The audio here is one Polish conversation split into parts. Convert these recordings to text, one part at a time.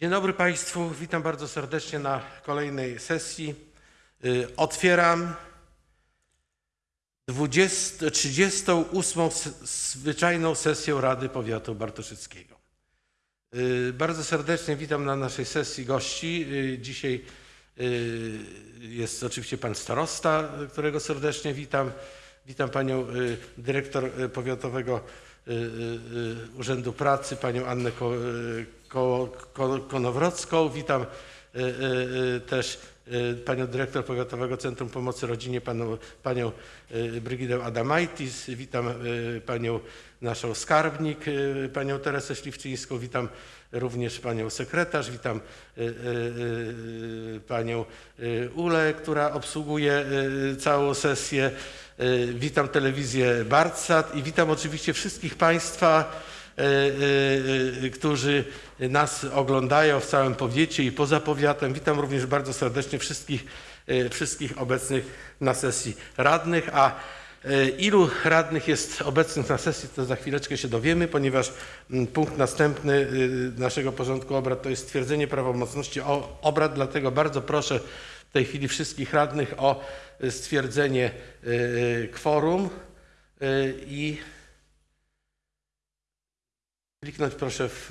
Dzień dobry Państwu, witam bardzo serdecznie na kolejnej sesji. Y, Otwieram 20, 38. s- zwyczajną sesję Rady Powiatu Bartoszyckiego. Y, Bardzo serdecznie witam na naszej sesji gości. Y, Dzisiaj jest oczywiście pan starosta, którego serdecznie witam. Witam panią dyrektor powiatowego Urzędu Pracy, panią Annę Konowrocką. Witam y, y, y, też panią dyrektor Powiatowego Centrum Pomocy Rodzinie, panią, panią Brygidę Adamaitis. Witam panią naszą skarbnik, panią Teresę Śliwczyńską. Witam również panią sekretarz, witam panią Ulę, która obsługuje całą sesję. Witam telewizję Bartsat i witam oczywiście wszystkich państwa, którzy nas oglądają w całym powiecie i poza powiatem. Witam również bardzo serdecznie wszystkich, wszystkich obecnych na sesji radnych, a ilu radnych jest obecnych na sesji, to za chwileczkę się dowiemy, ponieważ punkt następny naszego porządku obrad to jest stwierdzenie prawomocności obrad, dlatego bardzo proszę w tej chwili wszystkich radnych o stwierdzenie kworum i kliknąć proszę w,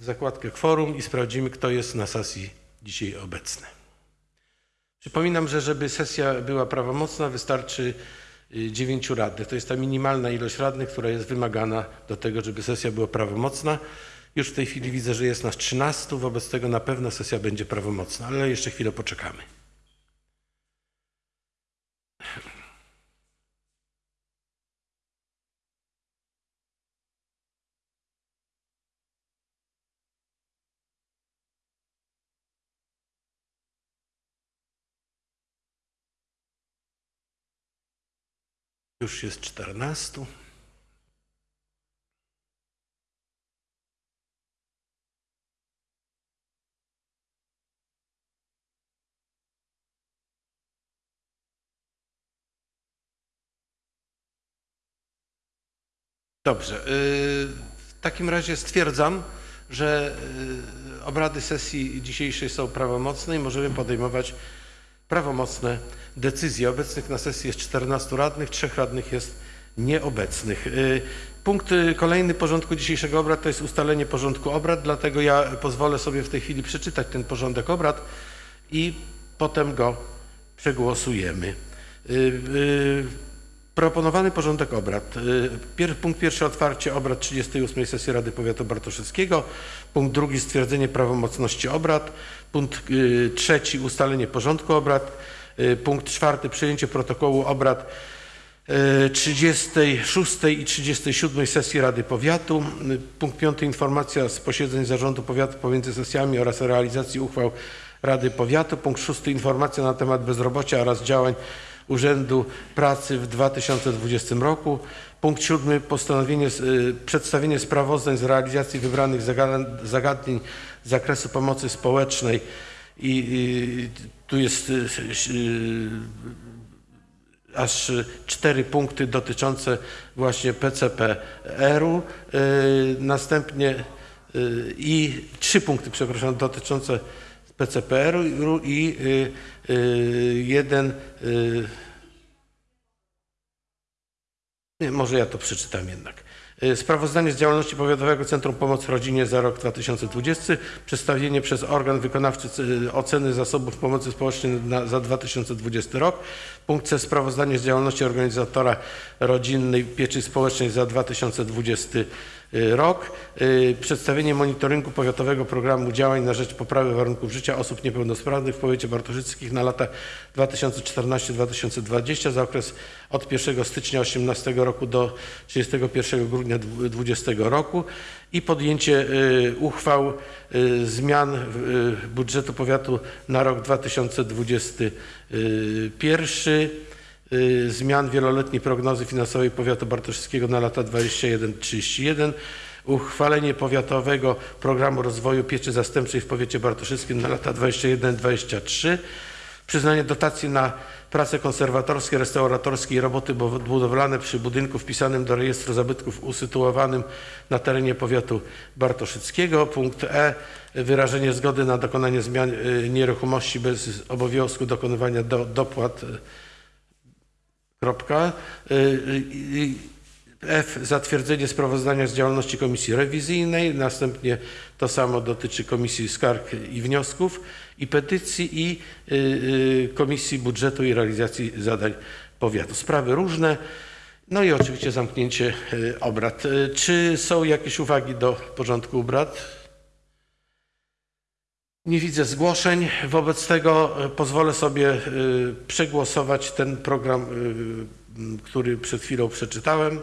w zakładkę kworum i sprawdzimy, kto jest na sesji dzisiaj obecny. Przypominam, że żeby sesja była prawomocna, wystarczy y, dziewięciu radnych. To jest ta minimalna ilość radnych, która jest wymagana do tego, żeby sesja była prawomocna. Już w tej chwili widzę, że jest nas 13, wobec tego na pewno sesja będzie prawomocna, ale jeszcze chwilę poczekamy. Już jest 14. Dobrze. y, W takim razie stwierdzam, że y, obrady sesji dzisiejszej są prawomocne i możemy podejmować prawomocne decyzje. Obecnych na sesji jest 14 radnych, trzech radnych jest nieobecnych. Y, Punkt y, kolejny porządku dzisiejszego obrad to jest ustalenie porządku obrad, dlatego ja pozwolę sobie w tej chwili przeczytać ten porządek obrad i potem go przegłosujemy. Y, Proponowany porządek obrad. Pier, punkt pierwszy otwarcie obrad 38 sesji Rady Powiatu Bartoszyckiego. Punkt drugi stwierdzenie prawomocności obrad. Punkt y, trzeci ustalenie porządku obrad. Y, Punkt czwarty przyjęcie protokołu obrad y, 36 i 37 sesji Rady Powiatu. Y, Punkt piąty informacja z posiedzeń Zarządu Powiatu pomiędzy sesjami oraz realizacji uchwał Rady Powiatu. Punkt szósty informacja na temat bezrobocia oraz działań Urzędu Pracy w 2020 roku. Punkt siódmy postanowienie, y, przedstawienie sprawozdań z realizacji wybranych zaga- zagadnień z zakresu pomocy społecznej i, i tu jest y, y, aż cztery punkty dotyczące właśnie PCPR-u. Y, Następnie y, i trzy punkty, przepraszam, dotyczące PCPR-u i y, jeden może ja to przeczytam jednak. Y, Sprawozdanie z działalności Powiatowego Centrum Pomocy Rodzinie za rok 2020. Przedstawienie przez organ wykonawczy y, oceny zasobów pomocy społecznej na, za 2020 rok. Punkt C. Sprawozdanie z działalności organizatora rodzinnej pieczy społecznej za 2020 rok. Y, Przedstawienie monitoringu Powiatowego Programu Działań na rzecz poprawy warunków życia osób niepełnosprawnych w powiecie bartoszyckich na lata 2014-2020 za okres od 1 stycznia 2018 roku do 31 grudnia 2020 roku i podjęcie y, uchwał y, zmian y, budżetu powiatu na rok 2021 y, zmian wieloletniej prognozy finansowej powiatu bartoszyckiego na lata 21-31, uchwalenie powiatowego programu rozwoju pieczy zastępczej w powiecie bartoszyckim na lata 21-23, Przyznanie dotacji na prace konserwatorskie, restauratorskie i roboty budowlane przy budynku wpisanym do rejestru zabytków usytuowanym na terenie powiatu bartoszyckiego. Punkt E. Wyrażenie zgody na dokonanie zmian y, nieruchomości bez obowiązku dokonywania do, dopłat. Y, Kropka. Y, y, F. Zatwierdzenie sprawozdania z działalności komisji rewizyjnej. Następnie to samo dotyczy komisji skarg i wniosków i petycji i y, y, komisji budżetu i realizacji zadań powiatu. Sprawy różne. No i oczywiście zamknięcie y, obrad. Y, Czy są jakieś uwagi do porządku obrad? Nie widzę zgłoszeń. Wobec tego y, pozwolę sobie y, przegłosować ten program, y, który przed chwilą przeczytałem.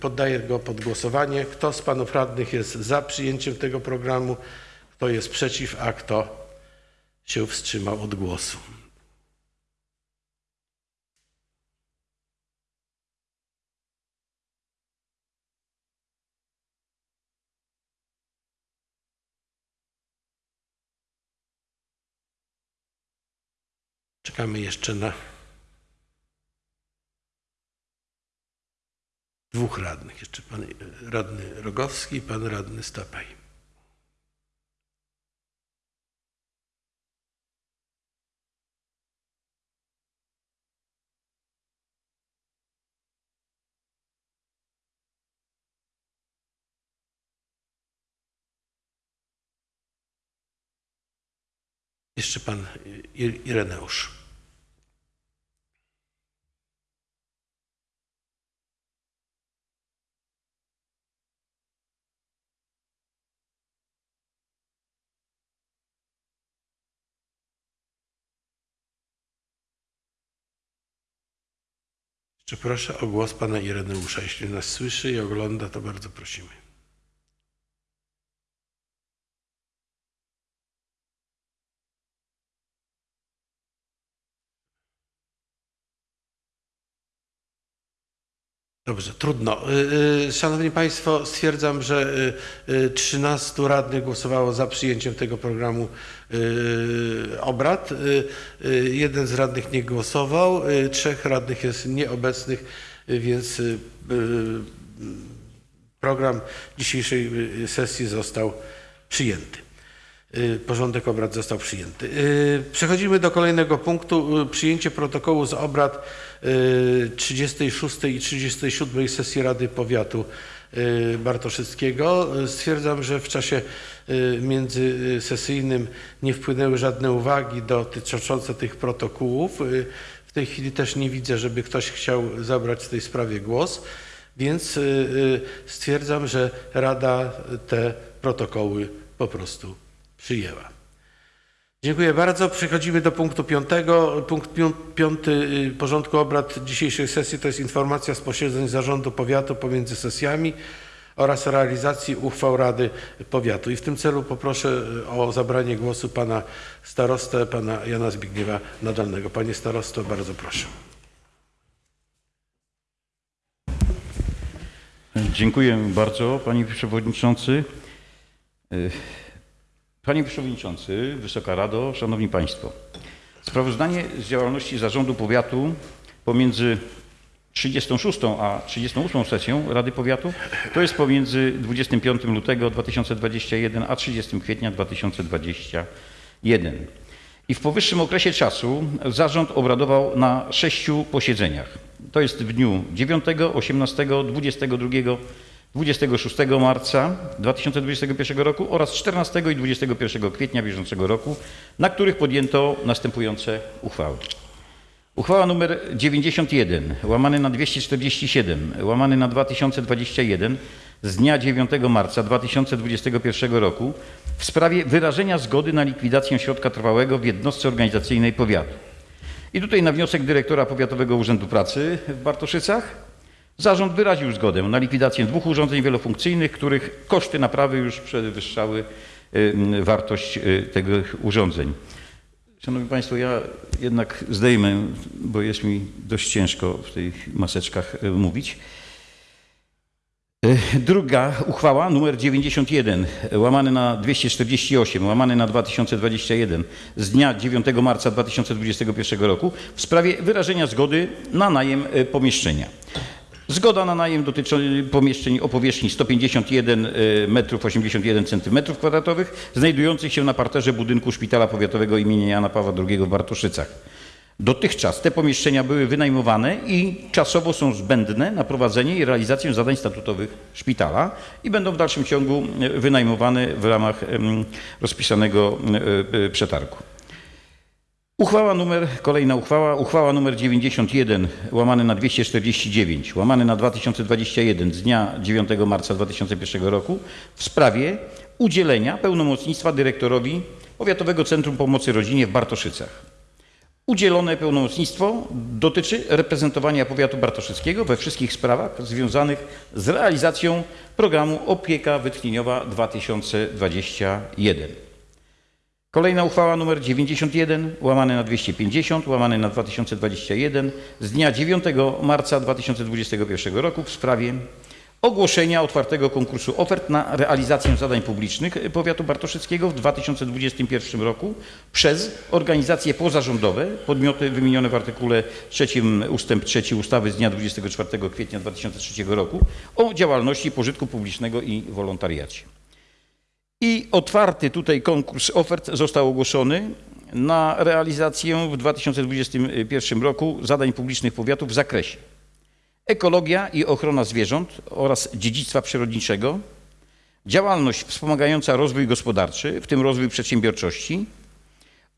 Poddaję go pod głosowanie. Kto z panów radnych jest za przyjęciem tego programu? Kto jest przeciw, a kto się wstrzymał od głosu? Czekamy jeszcze na dwóch radnych. Jeszcze pan radny Rogowski i pan radny Stapaj. Jeszcze pan Ireneusz. Jeszcze proszę o głos pana Ireneusza. Jeśli nas słyszy i ogląda, to bardzo prosimy. Dobrze, trudno. Y, y, Szanowni Państwo, stwierdzam, że y, y, 13 radnych głosowało za przyjęciem tego programu obrad. Jeden z radnych nie głosował, trzech radnych jest nieobecnych, więc program dzisiejszej sesji został przyjęty. Y, Porządek obrad został przyjęty. Y, Przechodzimy do kolejnego punktu. y, Przyjęcie protokołu z obrad y, 36 i 37 sesji Rady Powiatu Bartoszyckiego. Stwierdzam, że w czasie międzysesyjnym nie wpłynęły żadne uwagi dotyczące tych protokołów. W tej chwili też nie widzę, żeby ktoś chciał zabrać w tej sprawie głos, więc stwierdzam, że Rada te protokoły po prostu przyjęła. Dziękuję bardzo. Przechodzimy do punktu piątego. Punkt pią- piąty y, porządku obrad dzisiejszej sesji to jest informacja z posiedzeń Zarządu Powiatu pomiędzy sesjami oraz realizacji uchwał Rady Powiatu. I w tym celu poproszę y, o zabranie głosu pana starostę, pana Jana Zbigniewa Nadalnego. Panie starosto, bardzo proszę. Dziękuję bardzo, panie przewodniczący. Panie przewodniczący, Wysoka Rado, szanowni państwo. Sprawozdanie z działalności Zarządu Powiatu pomiędzy 36 a 38 sesją Rady Powiatu to jest pomiędzy 25 lutego 2021 a 30 kwietnia 2021. I w powyższym okresie czasu zarząd obradował na sześciu posiedzeniach. To jest w dniu 9, 18, 22, 26 marca 2021 roku oraz 14 i 21 kwietnia bieżącego roku, na których podjęto następujące uchwały. Uchwała nr 91, łamany na 247, łamany na 2021 z dnia 9 marca 2021 roku w sprawie wyrażenia zgody na likwidację środka trwałego w jednostce organizacyjnej powiatu. I tutaj na wniosek dyrektora Powiatowego Urzędu Pracy w Bartoszycach zarząd wyraził zgodę na likwidację dwóch urządzeń wielofunkcyjnych, których koszty naprawy już przewyższały y, wartość y, tych urządzeń. Szanowni Państwo, ja jednak zdejmę, bo jest mi dość ciężko w tych maseczkach y, mówić. Druga uchwała, numer 91, łamany na 248, łamany na 2021 z dnia 9 marca 2021 roku w sprawie wyrażenia zgody na najem pomieszczenia. Zgoda na najem dotyczy pomieszczeń o powierzchni 151 m81 cm2, znajdujących się na parterze budynku Szpitala Powiatowego im. Jana Pawła II w Bartoszycach. Dotychczas te pomieszczenia były wynajmowane i czasowo są zbędne na prowadzenie i realizację zadań statutowych szpitala i będą w dalszym ciągu e, wynajmowane w ramach rozpisanego e, e, przetargu. Uchwała numer, kolejna uchwała, uchwała numer 91 łamany na 249 łamany na 2021 z dnia 9 marca 2001 roku w sprawie udzielenia pełnomocnictwa dyrektorowi Powiatowego Centrum Pomocy Rodzinie w Bartoszycach. Udzielone pełnomocnictwo dotyczy reprezentowania powiatu bartoszyckiego we wszystkich sprawach związanych z realizacją programu Opieka Wytchnieniowa 2021. Kolejna uchwała nr 91 łamane na 250 łamane na 2021 z dnia 9 marca 2021 roku w sprawie ogłoszenia otwartego konkursu ofert na realizację zadań publicznych powiatu bartoszyckiego w 2021 roku przez organizacje pozarządowe, podmioty wymienione w artykule 3 ustęp 3 ustawy z dnia 24 kwietnia 2003 roku o działalności pożytku publicznego i wolontariacie. I otwarty tutaj konkurs ofert został ogłoszony na realizację w 2021 roku zadań publicznych powiatu w zakresie ekologia i ochrona zwierząt oraz dziedzictwa przyrodniczego, działalność wspomagająca rozwój gospodarczy, w tym rozwój przedsiębiorczości,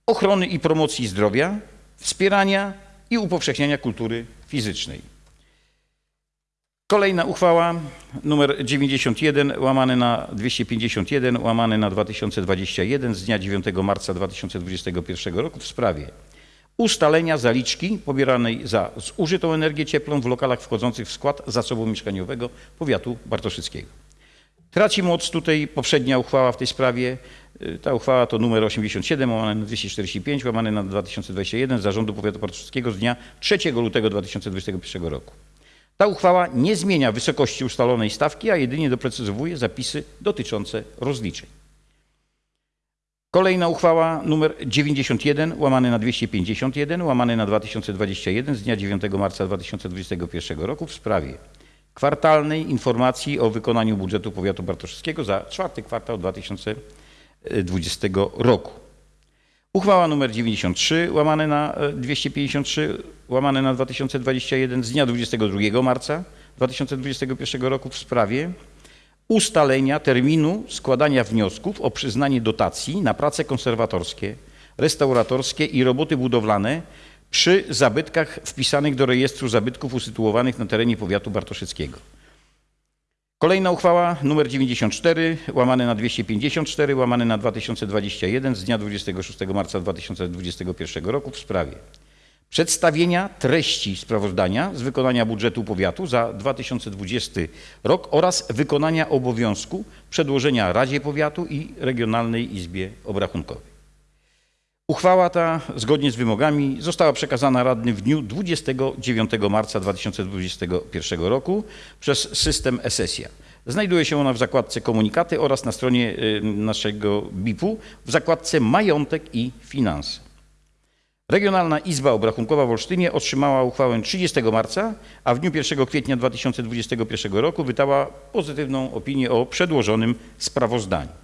ochrony i promocji zdrowia, wspierania i upowszechniania kultury fizycznej. Kolejna uchwała numer 91 łamane na 251 łamane na 2021 z dnia 9 marca 2021 roku w sprawie ustalenia zaliczki pobieranej za zużytą energię cieplną w lokalach wchodzących w skład zasobu mieszkaniowego powiatu bartoszyckiego. Traci moc tutaj poprzednia uchwała w tej sprawie. Y, Ta uchwała to numer 87 łamane na 245 łamane na 2021 Zarządu Powiatu Bartoszyckiego z dnia 3 lutego 2021 roku. Ta uchwała nie zmienia wysokości ustalonej stawki, a jedynie doprecyzowuje zapisy dotyczące rozliczeń. Kolejna uchwała numer 91 łamany na 251 łamany na 2021 z dnia 9 marca 2021 roku w sprawie kwartalnej informacji o wykonaniu budżetu powiatu bartoszyckiego za czwarty kwartał 2020 roku. Uchwała numer 93 łamane na e, 253 łamane na 2021 z dnia 22 marca 2021 roku w sprawie ustalenia terminu składania wniosków o przyznanie dotacji na prace konserwatorskie, restauratorskie i roboty budowlane przy zabytkach wpisanych do rejestru zabytków usytuowanych na terenie powiatu bartoszyckiego. Kolejna uchwała nr 94 łamane na 254 łamane na 2021 z dnia 26 marca 2021 roku w sprawie przedstawienia treści sprawozdania z wykonania budżetu powiatu za 2020 rok oraz wykonania obowiązku przedłożenia Radzie Powiatu i Regionalnej Izbie Obrachunkowej. Uchwała ta, zgodnie z wymogami, została przekazana radnym w dniu 29 marca 2021 roku przez system Esesia. Znajduje się ona w zakładce Komunikaty oraz na stronie y, naszego BIP-u w zakładce Majątek i Finanse. Regionalna Izba Obrachunkowa w Olsztynie otrzymała uchwałę 30 marca, a w dniu 1 kwietnia 2021 roku wydała pozytywną opinię o przedłożonym sprawozdaniu.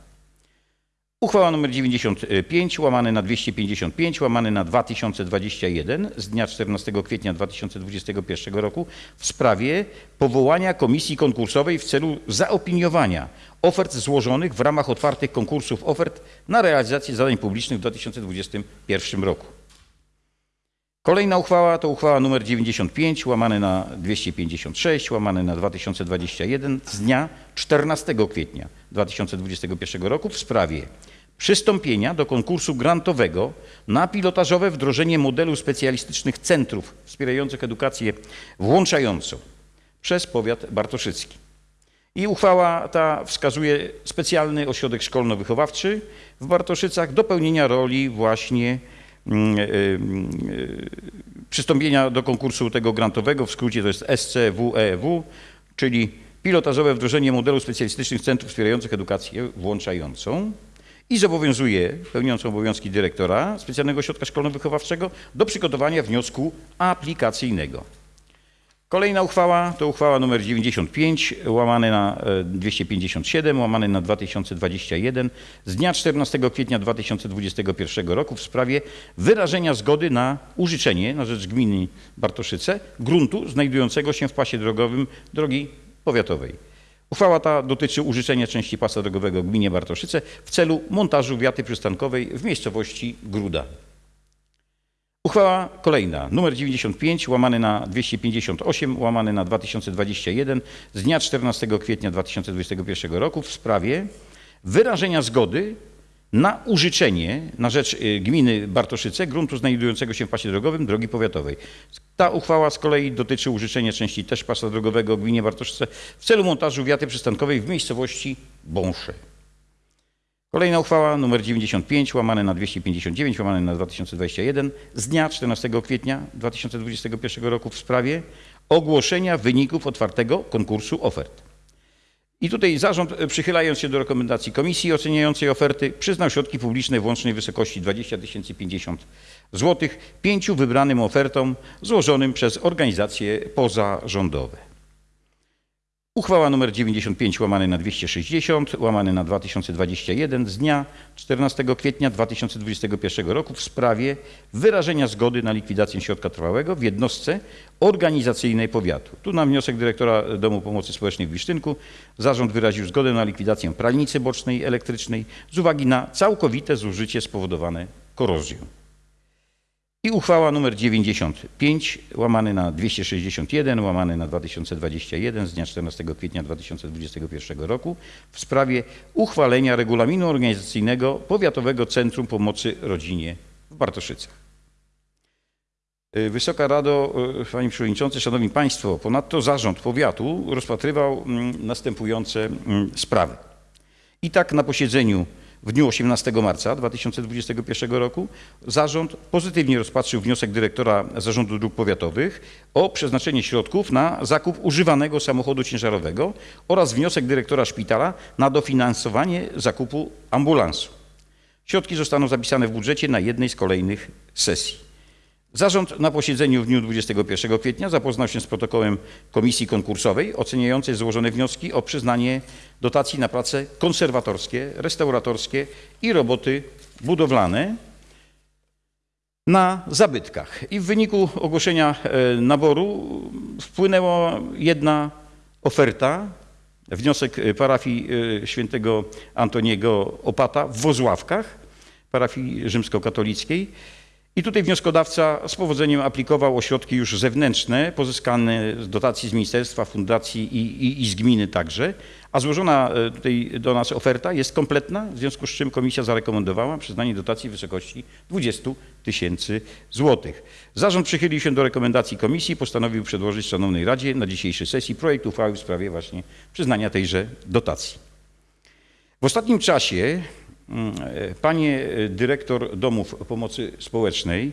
Uchwała nr 95 łamane na 255 łamane na 2021 z dnia 14 kwietnia 2021 roku w sprawie powołania komisji konkursowej w celu zaopiniowania ofert złożonych w ramach otwartych konkursów ofert na realizację zadań publicznych w 2021 roku. Kolejna uchwała to uchwała nr 95 łamane na 256 łamane na 2021 z dnia 14 kwietnia 2021 roku w sprawie przystąpienia do konkursu grantowego na pilotażowe wdrożenie modelu specjalistycznych centrów wspierających edukację włączającą przez powiat bartoszycki. I uchwała ta wskazuje specjalny ośrodek szkolno-wychowawczy w Bartoszycach do pełnienia roli właśnie mm, y, y, przystąpienia do konkursu tego grantowego, w skrócie to jest SCWEW, czyli pilotażowe wdrożenie modelu specjalistycznych centrów wspierających edukację włączającą i zobowiązuje pełniącą obowiązki dyrektora specjalnego ośrodka szkolno-wychowawczego do przygotowania wniosku aplikacyjnego. Kolejna uchwała to uchwała nr 95 łamane na e, 257 łamane na 2021 z dnia 14 kwietnia 2021 roku w sprawie wyrażenia zgody na użyczenie na rzecz gminy Bartoszyce gruntu znajdującego się w pasie drogowym drogi powiatowej. Uchwała ta dotyczy użyczenia części pasa drogowego gminie Bartoszyce w celu montażu wiaty przystankowej w miejscowości Gruda. Uchwała kolejna, numer 95, łamany na 258, łamany na 2021 z dnia 14 kwietnia 2021 roku w sprawie wyrażenia zgody na użyczenie na rzecz y, gminy Bartoszyce gruntu znajdującego się w pasie drogowym drogi powiatowej. Ta uchwała z kolei dotyczy użyczenia części też pasa drogowego gminie Bartoszyce w celu montażu wiaty przystankowej w miejscowości Bąsze. Kolejna uchwała nr 95 łamane na 259 łamane na 2021 z dnia 14 kwietnia 2021 roku w sprawie ogłoszenia wyników otwartego konkursu ofert. I tutaj zarząd, e, przychylając się do rekomendacji komisji oceniającej oferty, przyznał środki publiczne w łącznej wysokości 20 050 zł pięciu wybranym ofertom złożonym przez organizacje pozarządowe. Uchwała nr 95 łamane na 260 łamane na 2021 z dnia 14 kwietnia 2021 roku w sprawie wyrażenia zgody na likwidację środka trwałego w jednostce organizacyjnej powiatu. Tu na wniosek dyrektora Domu Pomocy Społecznej w Wisztynku zarząd wyraził zgodę na likwidację pralnicy bocznej elektrycznej z uwagi na całkowite zużycie spowodowane korozją. I uchwała nr 95 łamany na 261 łamany na 2021 z dnia 14 kwietnia 2021 roku w sprawie uchwalenia regulaminu organizacyjnego Powiatowego Centrum Pomocy Rodzinie w Bartoszycach. Y, Wysoka Rado, y, Panie Przewodniczący, Szanowni Państwo, ponadto zarząd powiatu rozpatrywał mm, następujące mm, sprawy. I tak na posiedzeniu w dniu 18 marca 2021 roku zarząd pozytywnie rozpatrzył wniosek dyrektora Zarządu Dróg Powiatowych o przeznaczenie środków na zakup używanego samochodu ciężarowego oraz wniosek dyrektora szpitala na dofinansowanie zakupu ambulansu. Środki zostaną zapisane w budżecie na jednej z kolejnych sesji. Zarząd na posiedzeniu w dniu 21 kwietnia zapoznał się z protokołem komisji konkursowej oceniającej złożone wnioski o przyznanie dotacji na prace konserwatorskie, restauratorskie i roboty budowlane na zabytkach. I w wyniku ogłoszenia e, naboru wpłynęła jedna oferta, wniosek e, parafii e, świętego Antoniego Opata w Wozławkach, parafii rzymskokatolickiej. I tutaj wnioskodawca z powodzeniem aplikował o środki już zewnętrzne, pozyskane z dotacji z ministerstwa, fundacji i, i, i z gminy także, a złożona e, tutaj do nas oferta jest kompletna, w związku z czym komisja zarekomendowała przyznanie dotacji w wysokości 20 tysięcy złotych. Zarząd przychylił się do rekomendacji komisji i postanowił przedłożyć Szanownej Radzie na dzisiejszej sesji projekt uchwały w sprawie właśnie przyznania tejże dotacji. W ostatnim czasie panie dyrektor domów pomocy społecznej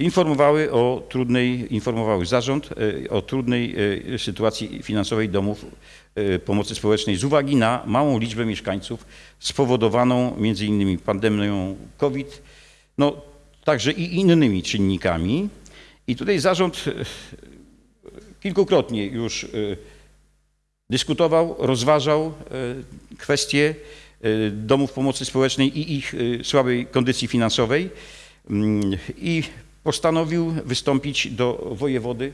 informowały o trudnej, informowały zarząd e, o trudnej e, sytuacji finansowej domów e, pomocy społecznej z uwagi na małą liczbę mieszkańców spowodowaną między innymi pandemią COVID, no także i innymi czynnikami. I tutaj zarząd kilkukrotnie już dyskutował, rozważał kwestie domów pomocy społecznej i ich e, słabej kondycji finansowej Mm, i postanowił wystąpić do wojewody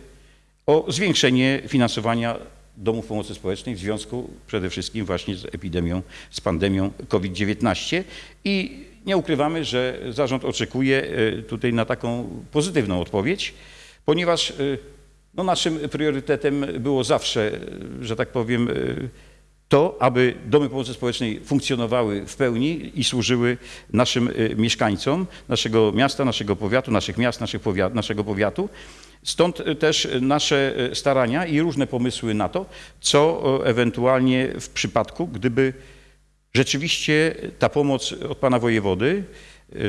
o zwiększenie finansowania domów pomocy społecznej w związku przede wszystkim właśnie z epidemią, z pandemią COVID-19 i nie ukrywamy, że zarząd oczekuje e, tutaj na taką pozytywną odpowiedź, ponieważ no naszym priorytetem było zawsze, że tak powiem, to, aby domy pomocy społecznej funkcjonowały w pełni i służyły naszym e, mieszkańcom naszego miasta, naszego powiatu, naszych miast, naszych powiat, naszego powiatu. Stąd e, też nasze e, starania i różne pomysły na to, co ewentualnie w przypadku, gdyby rzeczywiście ta pomoc od pana wojewody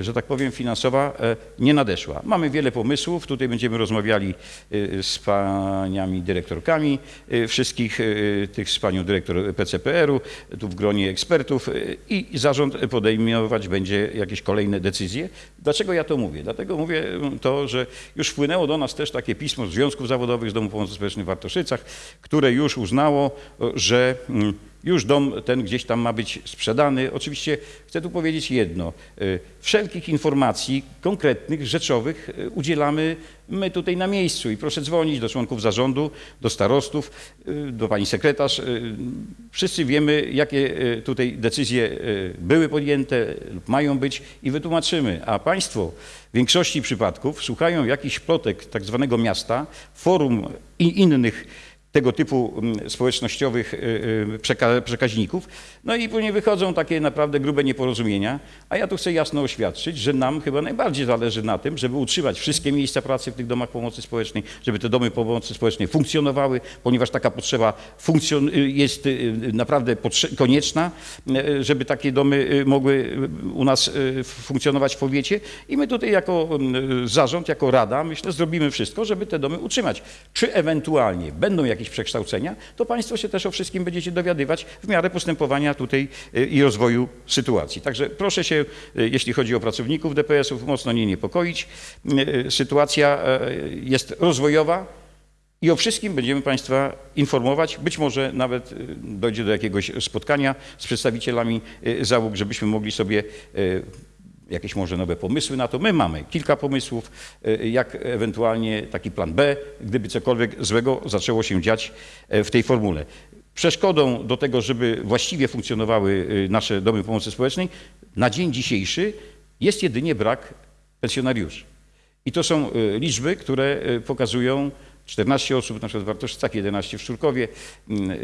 że tak powiem, finansowa e, nie nadeszła. Mamy wiele pomysłów, tutaj będziemy rozmawiali e, z paniami dyrektorkami e, wszystkich e, tych, z panią dyrektor PCPR-u, tu w gronie ekspertów e, i zarząd podejmować będzie jakieś kolejne decyzje. Dlaczego ja to mówię? Dlatego mówię mm, to, że już wpłynęło do nas też takie pismo z Związków Zawodowych z Domu Pomocy Społecznej w Wartoszycach, które już uznało, że mm, już dom ten gdzieś tam ma być sprzedany. Oczywiście chcę tu powiedzieć jedno. y, Wszelkich informacji konkretnych, rzeczowych y, udzielamy my tutaj na miejscu i proszę dzwonić do członków zarządu, do starostów, y, do pani sekretarz. Wszyscy wiemy, jakie tutaj decyzje były podjęte lub mają być i wytłumaczymy. A państwo w większości przypadków słuchają jakichś plotek tak zwanego miasta, forum i innych tego typu mm, społecznościowych y, y, przeka- przekaźników. No i później wychodzą takie naprawdę grube nieporozumienia, a ja tu chcę jasno oświadczyć, że nam chyba najbardziej zależy na tym, żeby utrzymać wszystkie miejsca pracy w tych domach pomocy społecznej, żeby te domy pomocy społecznej funkcjonowały, ponieważ taka potrzeba y, jest naprawdę konieczna, żeby takie domy mogły u nas funkcjonować w powiecie i my tutaj jako mm, zarząd, jako rada, myślę, zrobimy wszystko, żeby te domy utrzymać. Czy ewentualnie będą jakieś przekształcenia, to Państwo się też o wszystkim będziecie dowiadywać w miarę postępowania tutaj y, i rozwoju sytuacji. Także proszę się, y, jeśli chodzi o pracowników DPS-ów, mocno nie niepokoić. Y, Sytuacja jest rozwojowa, i o wszystkim będziemy Państwa informować. Być może nawet dojdzie do jakiegoś spotkania z przedstawicielami załóg, żebyśmy mogli sobie jakieś może nowe pomysły na to. My mamy kilka pomysłów, y, jak ewentualnie taki plan B, gdyby cokolwiek złego zaczęło się dziać y, w tej formule. Przeszkodą do tego, żeby właściwie funkcjonowały y, nasze domy pomocy społecznej, na dzień dzisiejszy jest jedynie brak pensjonariuszy. I to są liczby, które pokazują 14 osób na przykład w Wartoszycach, 11 w Szczurkowie.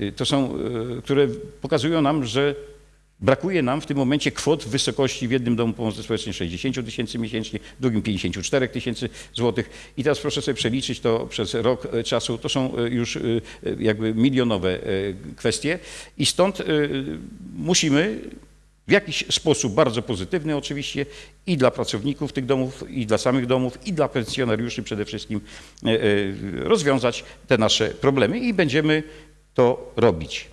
Y, To są, które pokazują nam, że brakuje nam w tym momencie kwot w wysokości w jednym domu pomocy społecznej 60 tysięcy miesięcznie, w drugim 54 tysięcy złotych. I teraz proszę sobie przeliczyć to przez rok y, czasu. To są y, już y, jakby milionowe kwestie i stąd musimy w jakiś sposób bardzo pozytywny oczywiście i dla pracowników tych domów, i dla samych domów, i dla pensjonariuszy przede wszystkim e, e, rozwiązać te nasze problemy i będziemy to robić.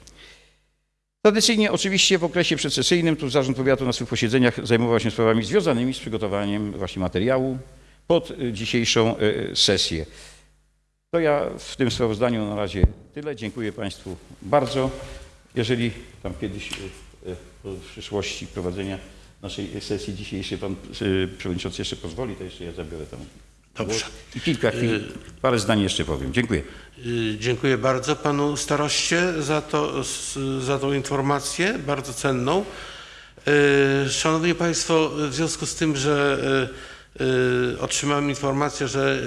Tradycyjnie oczywiście w okresie przedsesyjnym tu Zarząd Powiatu na swych posiedzeniach zajmował się sprawami związanymi z przygotowaniem właśnie materiału pod e, dzisiejszą e, sesję. To ja w tym sprawozdaniu na razie tyle. Dziękuję Państwu bardzo. Jeżeli tam kiedyś w przyszłości prowadzenia naszej sesji dzisiejszej pan przewodniczący jeszcze pozwoli, to jeszcze ja zabiorę tam Dobrze. I kilka chwil, parę zdań jeszcze powiem. Dziękuję. Y, Dziękuję bardzo panu staroście za, to, za tą informację, bardzo cenną. Y, Szanowni Państwo, w związku z tym, że y, y, otrzymałem informację, że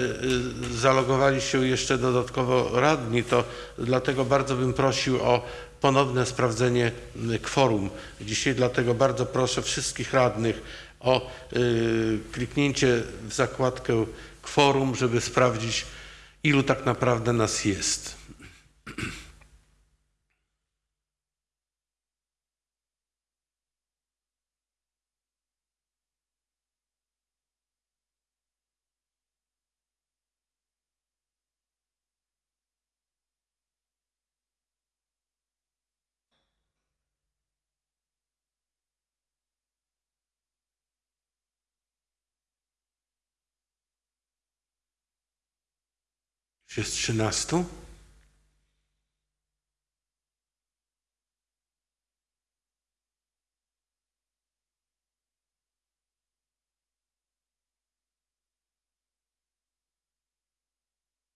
y, zalogowali się jeszcze dodatkowo radni, to dlatego bardzo bym prosił o ponowne sprawdzenie y, kworum dzisiaj, dlatego bardzo proszę wszystkich radnych o y, kliknięcie w zakładkę kworum, żeby sprawdzić, ilu tak naprawdę nas jest. Już Jest 13.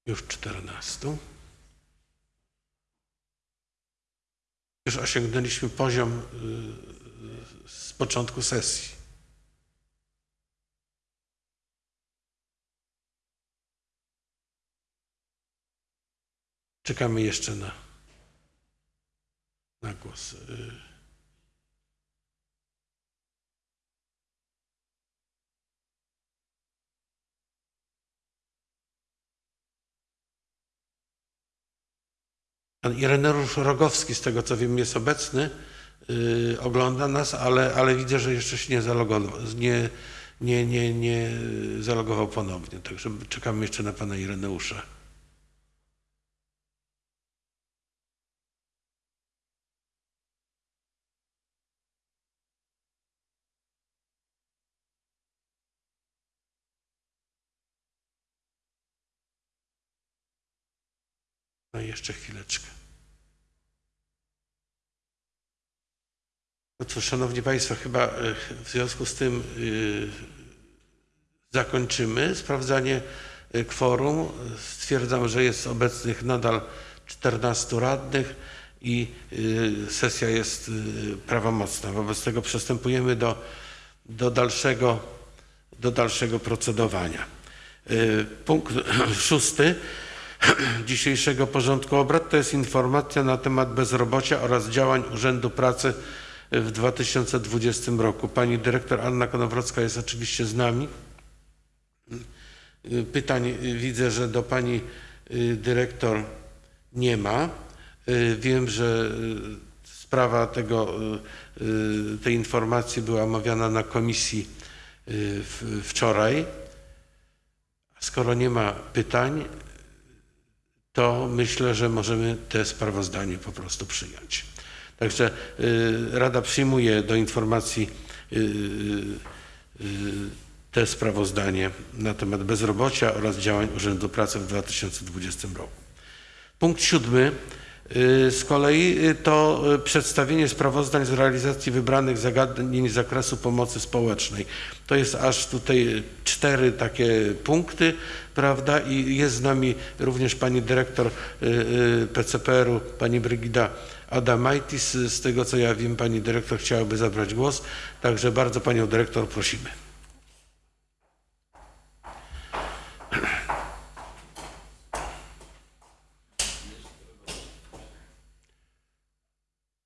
Już 14. Już osiągnęliśmy poziom y, z początku sesji. Czekamy jeszcze na, na głos. Pan Ireneusz Rogowski, z tego co wiem, jest obecny, y, ogląda nas, ale, ale widzę, że jeszcze się nie zalogował, nie, nie, nie, nie zalogował ponownie. Także czekamy jeszcze na pana Ireneusza. No i jeszcze chwileczkę. No cóż, Szanowni Państwo, chyba e, w związku z tym y, zakończymy sprawdzanie y, kworum. Stwierdzam, że jest obecnych nadal 14 radnych i sesja jest prawomocna. Wobec tego przystępujemy do, do, dalszego, do dalszego procedowania. Punkt szósty dzisiejszego porządku obrad to jest informacja na temat bezrobocia oraz działań Urzędu Pracy w 2020 roku. Pani dyrektor Anna Konowrocka jest oczywiście z nami. Pytań widzę, że do pani y, dyrektor nie ma. Y, Wiem, że y, sprawa tego, tej informacji była omawiana na komisji wczoraj. Skoro nie ma pytań, to myślę, że możemy te sprawozdanie po prostu przyjąć. Także y, Rada przyjmuje do informacji y, y, te sprawozdanie na temat bezrobocia oraz działań Urzędu Pracy w 2020 roku. Punkt siódmy z kolei y, to y, przedstawienie sprawozdań z realizacji wybranych zagadnień z zakresu pomocy społecznej. To jest aż tutaj y, cztery takie punkty, prawda? I jest z nami również pani dyrektor y, y, PCPR-u, pani Brygida Adamaitis. Z tego co ja wiem, pani dyrektor chciałaby zabrać głos, także bardzo panią dyrektor prosimy.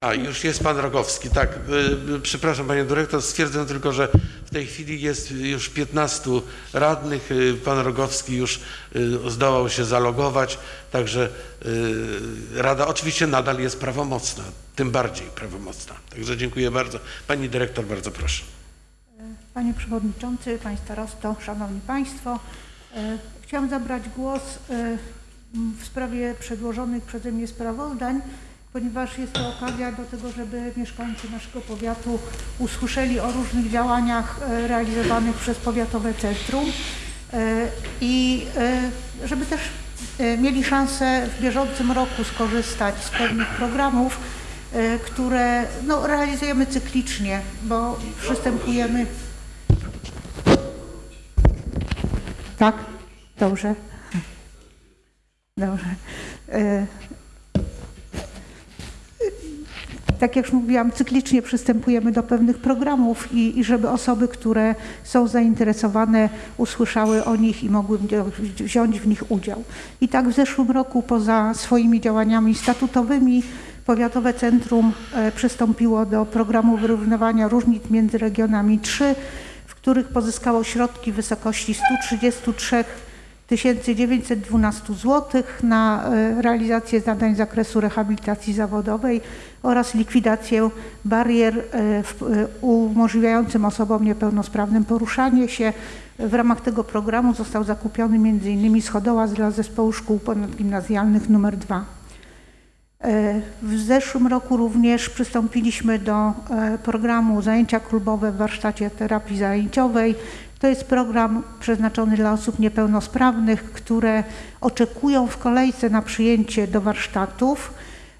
A, już jest pan Rogowski, tak. y, y, Przepraszam panie dyrektor, stwierdzę tylko, że w tej chwili jest już 15 radnych. y, Pan Rogowski już zdołał się zalogować, także Rada oczywiście nadal jest prawomocna, tym bardziej prawomocna. Także dziękuję bardzo. Pani dyrektor, bardzo proszę. Panie Przewodniczący, Panie Starosto, Szanowni Państwo, chciałam zabrać głos w sprawie przedłożonych przeze mnie sprawozdań, ponieważ jest to okazja do tego, żeby mieszkańcy naszego powiatu usłyszeli o różnych działaniach e, realizowanych przez Powiatowe Centrum e, i e, żeby też mieli szansę w bieżącym roku skorzystać z pewnych programów, które no, realizujemy cyklicznie, bo przystępujemy. Tak? Dobrze. Dobrze. E, tak jak już mówiłam, cyklicznie przystępujemy do pewnych programów i, i żeby osoby, które są zainteresowane, usłyszały o nich i mogły wzi- wziąć w nich udział. I tak w zeszłym roku poza swoimi działaniami statutowymi Powiatowe Centrum e, przystąpiło do programu wyrównywania różnic między regionami 3, w których pozyskało środki w wysokości 133 1912 zł na e, realizację zadań z zakresu rehabilitacji zawodowej oraz likwidację barier e, e, umożliwiającym osobom niepełnosprawnym poruszanie się. W ramach tego programu został zakupiony m.in. schodołaz dla zespołu szkół ponadgimnazjalnych nr 2. E, W zeszłym roku również przystąpiliśmy do programu Zajęcia klubowe w warsztacie terapii zajęciowej. To jest program przeznaczony dla osób niepełnosprawnych, które oczekują w kolejce na przyjęcie do warsztatów.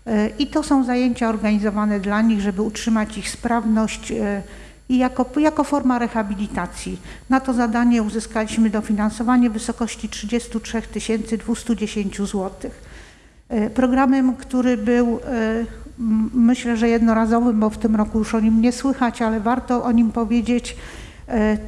E, I to są zajęcia organizowane dla nich, żeby utrzymać ich sprawność e, i jako, jako forma rehabilitacji. Na to zadanie uzyskaliśmy dofinansowanie w wysokości 33 210 złotych. E, Programem, który był e, myślę, że jednorazowym, bo w tym roku już o nim nie słychać, ale warto o nim powiedzieć,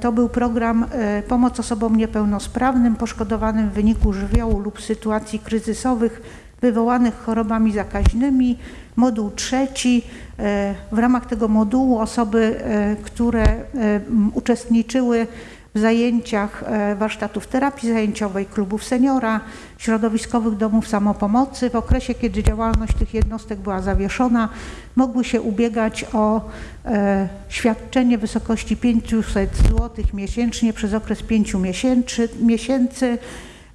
to był program e, Pomoc osobom niepełnosprawnym poszkodowanym w wyniku żywiołu lub sytuacji kryzysowych wywołanych chorobami zakaźnymi. Moduł trzeci. E, W ramach tego modułu osoby, e, które e, uczestniczyły zajęciach e, warsztatów terapii zajęciowej, klubów seniora, środowiskowych domów samopomocy. W okresie, kiedy działalność tych jednostek była zawieszona, mogły się ubiegać o e, świadczenie w wysokości 500 zł miesięcznie przez okres 5 miesięcy. miesięcy.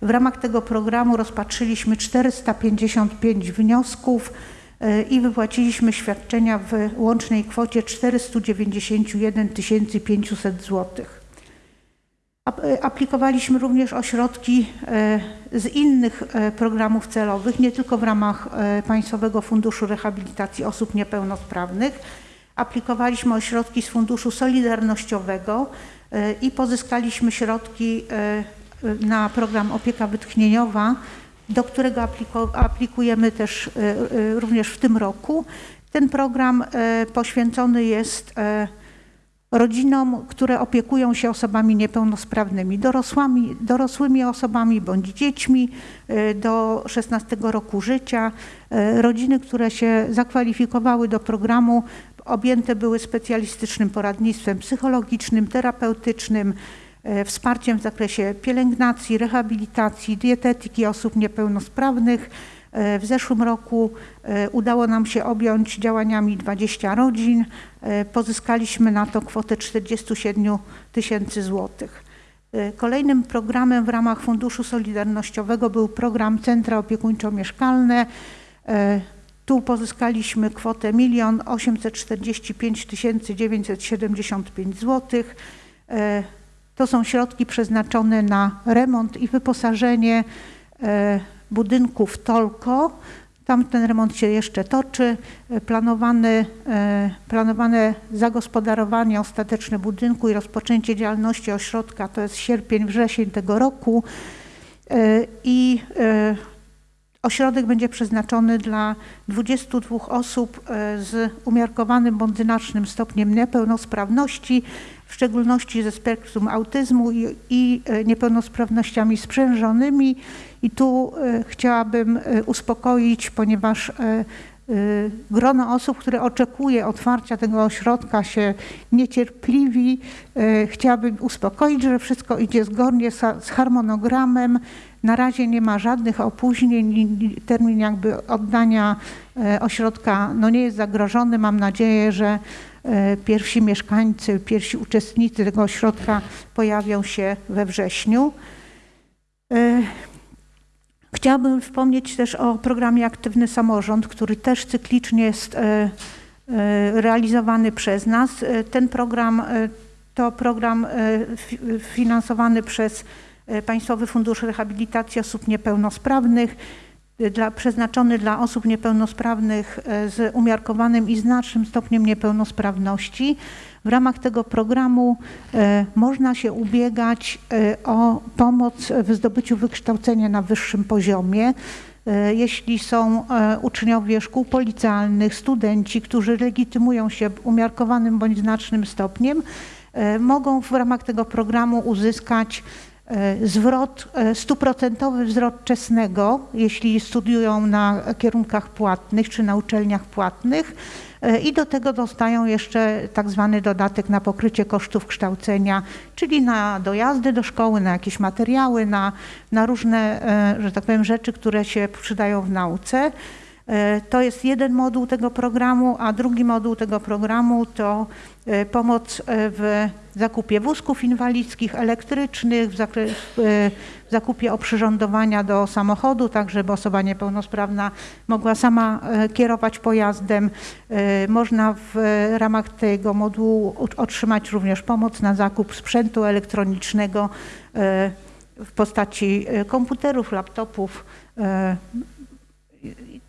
W ramach tego programu rozpatrzyliśmy 455 wniosków e, i wypłaciliśmy świadczenia w łącznej kwocie 491 500 złotych. E, Aplikowaliśmy również o środki e, z innych e, programów celowych, nie tylko w ramach Państwowego Funduszu Rehabilitacji Osób Niepełnosprawnych. Aplikowaliśmy o środki z Funduszu Solidarnościowego i pozyskaliśmy środki na program Opieka Wytchnieniowa, do którego aplikujemy też również w tym roku. Ten program poświęcony jest rodzinom, które opiekują się osobami niepełnosprawnymi, dorosłymi, dorosłymi osobami bądź dziećmi e, do 16 roku życia. E, Rodziny, które się zakwalifikowały do programu, objęte były specjalistycznym poradnictwem psychologicznym, terapeutycznym, e, wsparciem w zakresie pielęgnacji, rehabilitacji, dietetyki osób niepełnosprawnych. E, W zeszłym roku e, udało nam się objąć działaniami 20 rodzin. E, Pozyskaliśmy na to kwotę 47 tysięcy złotych. Kolejnym programem w ramach Funduszu Solidarnościowego był program Centra Opiekuńczo-Mieszkalne. Tu pozyskaliśmy kwotę 1 845 975 zł. E, To są środki przeznaczone na remont i wyposażenie e, budynków Tolko. Tam ten remont się jeszcze toczy. E, Planowany, e, planowane zagospodarowanie ostateczne budynku i rozpoczęcie działalności ośrodka to jest sierpień, wrzesień tego roku. E, I Ośrodek będzie przeznaczony dla 22 osób z umiarkowanym bądź znacznym stopniem niepełnosprawności, w szczególności ze spektrum autyzmu i, i e, niepełnosprawnościami sprzężonymi. I tu e, chciałabym e, uspokoić, ponieważ grono osób, które oczekuje otwarcia tego ośrodka się niecierpliwi. Chciałabym uspokoić, że wszystko idzie zgodnie z harmonogramem. Na razie nie ma żadnych opóźnień. Termin jakby oddania ośrodka no nie jest zagrożony. Mam nadzieję, że pierwsi mieszkańcy, pierwsi uczestnicy tego ośrodka pojawią się we wrześniu. E, Chciałabym wspomnieć też o programie Aktywny Samorząd, który też cyklicznie jest e, e, realizowany przez nas. E, Ten program e, to program e, fi- finansowany przez e, Państwowy Fundusz Rehabilitacji Osób Niepełnosprawnych, e, dla, przeznaczony dla osób niepełnosprawnych e, z umiarkowanym i znacznym stopniem niepełnosprawności. W ramach tego programu e, można się ubiegać e, o pomoc w zdobyciu wykształcenia na wyższym poziomie. E, Jeśli są e, uczniowie szkół policjalnych, studenci, którzy legitymują się umiarkowanym bądź znacznym stopniem, e, mogą w ramach tego programu uzyskać zwrot, e, stuprocentowy zwrot czesnego, jeśli studiują na kierunkach płatnych czy na uczelniach płatnych. E, I do tego dostają jeszcze tak zwany dodatek na pokrycie kosztów kształcenia, czyli na dojazdy do szkoły, na jakieś materiały, na, na różne, e, że tak powiem, rzeczy, które się przydają w nauce. E, To jest jeden moduł tego programu, a drugi moduł tego programu to e, pomoc e, w zakupie wózków inwalidzkich, elektrycznych, w, e, w zakupie oprzyrządowania do samochodu, tak żeby osoba niepełnosprawna mogła sama e, kierować pojazdem. E, Można w ramach tego modułu otrzymać również pomoc na zakup sprzętu elektronicznego e, w postaci e, komputerów, laptopów, e,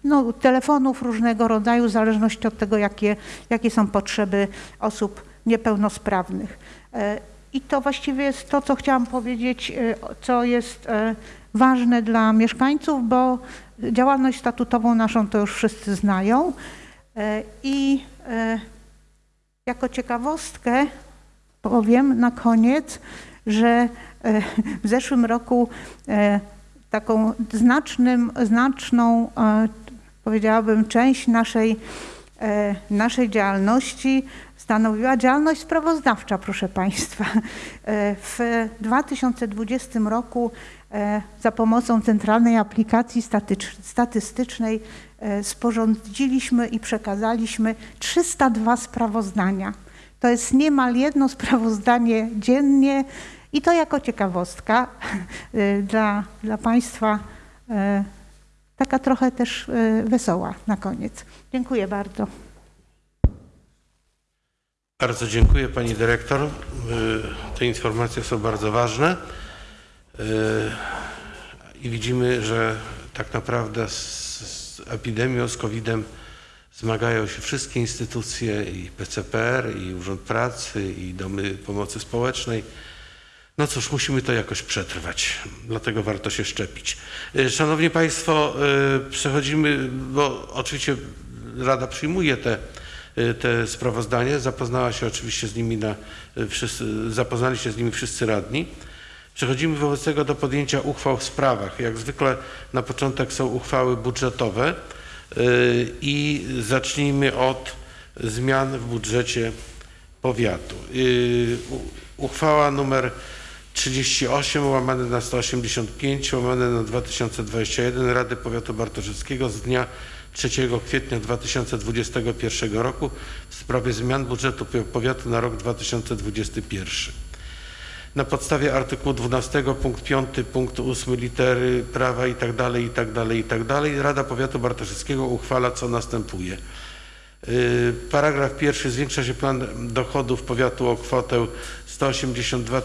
no, telefonów różnego rodzaju, w zależności od tego, jakie, jakie są potrzeby osób niepełnosprawnych. E, I to właściwie jest to, co chciałam powiedzieć, e, co jest e, ważne dla mieszkańców, bo działalność statutową naszą to już wszyscy znają. I jako ciekawostkę powiem na koniec, że w zeszłym roku taką znacznym, znaczną, powiedziałabym, część naszej e, naszej działalności stanowiła działalność sprawozdawcza, proszę Państwa. E, W 2020 roku e, za pomocą Centralnej Aplikacji Statystycznej sporządziliśmy i przekazaliśmy 302 sprawozdania. To jest niemal jedno sprawozdanie dziennie i to jako ciekawostka dla, dla Państwa taka trochę też e, wesoła na koniec. Dziękuję bardzo. Bardzo dziękuję Pani Dyrektor. Y, Te informacje są bardzo ważne. Y, I widzimy, że tak naprawdę z epidemią, z COVID-em zmagają się wszystkie instytucje i PCPR, i Urząd Pracy, i Domy Pomocy Społecznej. No cóż, musimy to jakoś przetrwać, dlatego warto się szczepić. Y, Szanowni Państwo, y, przechodzimy, bo oczywiście Rada przyjmuje te, y, te sprawozdania, zapoznała się oczywiście z nimi na, wszyscy, zapoznali się z nimi wszyscy radni. Przechodzimy wobec tego do podjęcia uchwał w sprawach. Jak zwykle na początek są uchwały budżetowe i zacznijmy od zmian w budżecie powiatu. Uchwała numer 38 łamane na 185 łamane na 2021 Rady Powiatu Bartoszewskiego z dnia 3 kwietnia 2021 roku w sprawie zmian budżetu powiatu na rok 2021. Na podstawie artykułu 12 punkt 5 punkt 8 litery prawa i tak dalej, i tak dalej, i tak dalej Rada Powiatu Bartoszewskiego uchwala co następuje. Y, Paragraf pierwszy. Zwiększa się plan dochodów powiatu o kwotę 182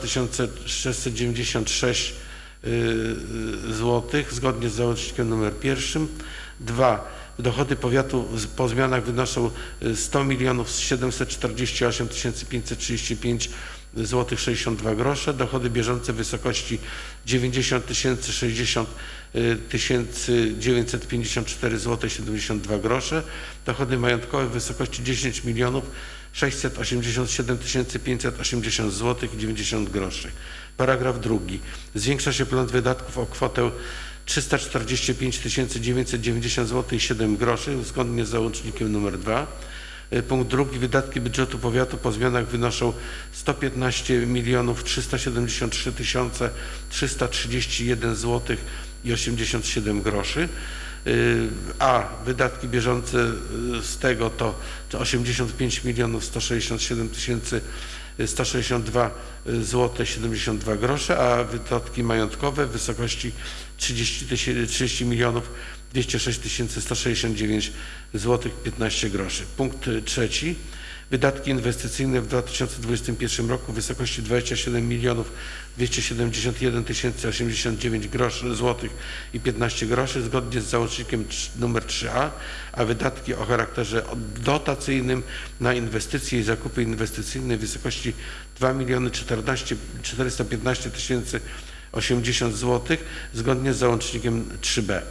696 zł zgodnie z załącznikiem numer pierwszym. Dwa. Dochody powiatu po zmianach wynoszą y, 100 milionów 748 535 zł 62 grosze. Dochody bieżące w wysokości 90 tysięcy 60 tysięcy 954 zł 72 grosze. Dochody majątkowe w wysokości 10 milionów 687 580 zł i 90 groszy. Paragraf drugi. Zwiększa się plan wydatków o kwotę 345 990 zł i 7 groszy zgodnie z załącznikiem nr 2. Y, Punkt drugi. Wydatki budżetu powiatu po zmianach wynoszą 115 milionów 373 tysiące 331 zł i 87 groszy. Y, A wydatki bieżące y, z tego to to 85 milionów 167 tysięcy 162 zł 72 grosze, a wydatki majątkowe w wysokości 30, tysięcy- 30 milionów 206 tysięcy 169 zł 15 groszy. Punkt trzeci. Wydatki inwestycyjne w 2021 roku w wysokości 27 milionów 271 tysięcy 89 groszy złotych i 15 groszy zgodnie z załącznikiem numer 3a, a wydatki o charakterze dotacyjnym na inwestycje i zakupy inwestycyjne w wysokości 2 miliony 14 415 tysięcy 80 złotych zgodnie z załącznikiem 3b.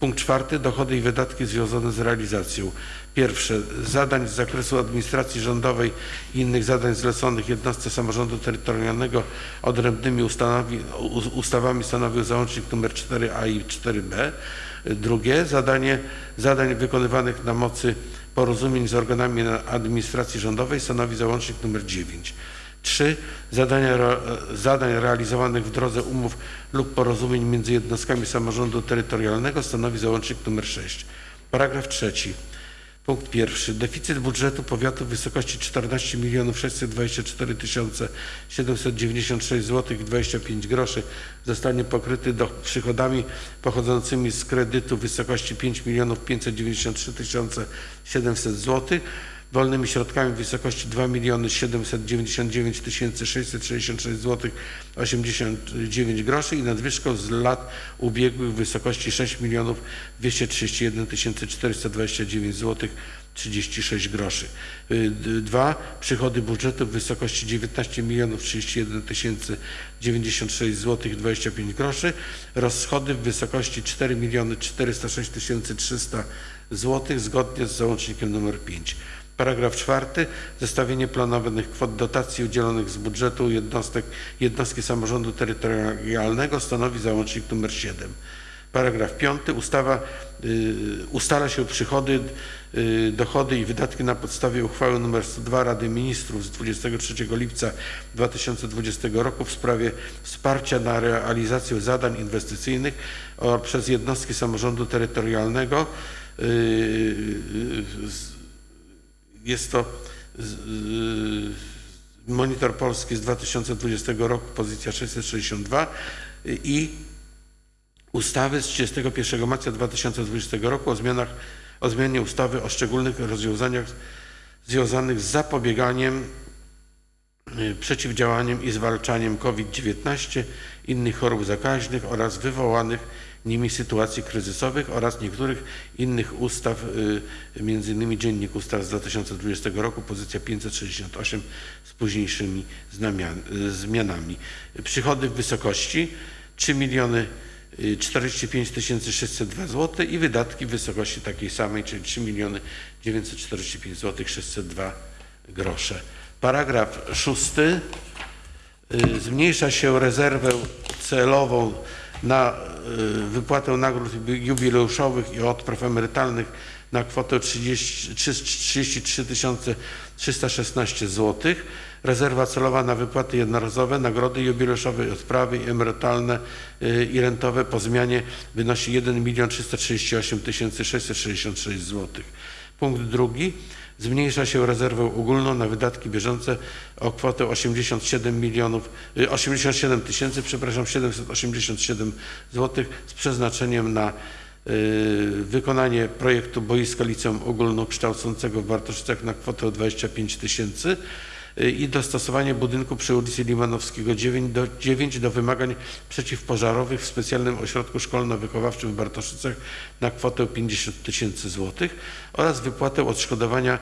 Punkt czwarty. Dochody i wydatki związane z realizacją. Pierwsze. Zadań z zakresu administracji rządowej i innych zadań zleconych jednostce samorządu terytorialnego odrębnymi ustanowi, u- ustawami stanowił załącznik nr 4a i 4b. Drugie. Zadanie zadań wykonywanych na mocy porozumień z organami administracji rządowej stanowi załącznik nr 9. 3. Zadania, zadań realizowanych w drodze umów lub porozumień między jednostkami samorządu terytorialnego stanowi załącznik nr 6. Paragraf trzeci. Punkt pierwszy. Deficyt budżetu powiatu w wysokości 14 milionów 624 tysiące 796 zł i 25 groszy zostanie pokryty do przychodami pochodzącymi z kredytu w wysokości 5 milionów 593 tysiące 700 zł wolnymi środkami w wysokości 2 miliony 799 tysięcy 666 zł 89 groszy i nadwyżką z lat ubiegłych w wysokości 6 milionów 231 tysięcy 429 zł 36 groszy. Y, d- Dwa, przychody budżetu w wysokości 19 milionów 31 tysięcy 96 zł 25 groszy, rozchody w wysokości 4 miliony 406 tysięcy 300 zł zgodnie z załącznikiem nr 5. Paragraf czwarty. Zestawienie planowanych kwot dotacji udzielonych z budżetu jednostek, jednostki samorządu terytorialnego stanowi załącznik nr 7. Paragraf piąty. Ustawa y, ustala się przychody y, dochody i wydatki na podstawie uchwały nr 102 Rady Ministrów z 23 lipca 2020 roku w sprawie wsparcia na realizację zadań inwestycyjnych przez jednostki samorządu terytorialnego. Y, y, z- Jest to Monitor Polski z 2020 roku, pozycja 662 y, i ustawy z 31 marca 2020 roku o zmianach, o zmianie ustawy o szczególnych rozwiązaniach związanych z zapobieganiem, y, przeciwdziałaniem i zwalczaniem COVID-19, innych chorób zakaźnych oraz wywołanych nimi sytuacji kryzysowych oraz niektórych innych ustaw, y, innymi Dziennik Ustaw z 2020 roku, pozycja 568 z późniejszymi y, zmianami. Przychody w wysokości 3 miliony y, 45 602 zł i wydatki w wysokości takiej samej, czyli 3 miliony 945 zł 602 grosze. Paragraf szósty. Y, Zmniejsza się rezerwę celową na y, wypłatę nagród jubileuszowych i odpraw emerytalnych na kwotę 30, 33 316 zł. Rezerwa celowa na wypłaty jednorazowe, nagrody jubileuszowe, odprawy emerytalne y, i rentowe po zmianie wynosi 1 338 666 zł. Punkt drugi. Zmniejsza się rezerwę ogólną na wydatki bieżące o kwotę 87 milionów, y, 87 tysięcy, przepraszam, 787 zł z przeznaczeniem na y, wykonanie projektu boiska liceum ogólnokształcącego w Bartoszycach na kwotę 25 tysięcy. y, i dostosowanie budynku przy ulicy Limanowskiego 9 do, 9 do wymagań przeciwpożarowych w specjalnym ośrodku szkolno-wychowawczym w Bartoszycach na kwotę 50 tysięcy złotych oraz wypłatę odszkodowania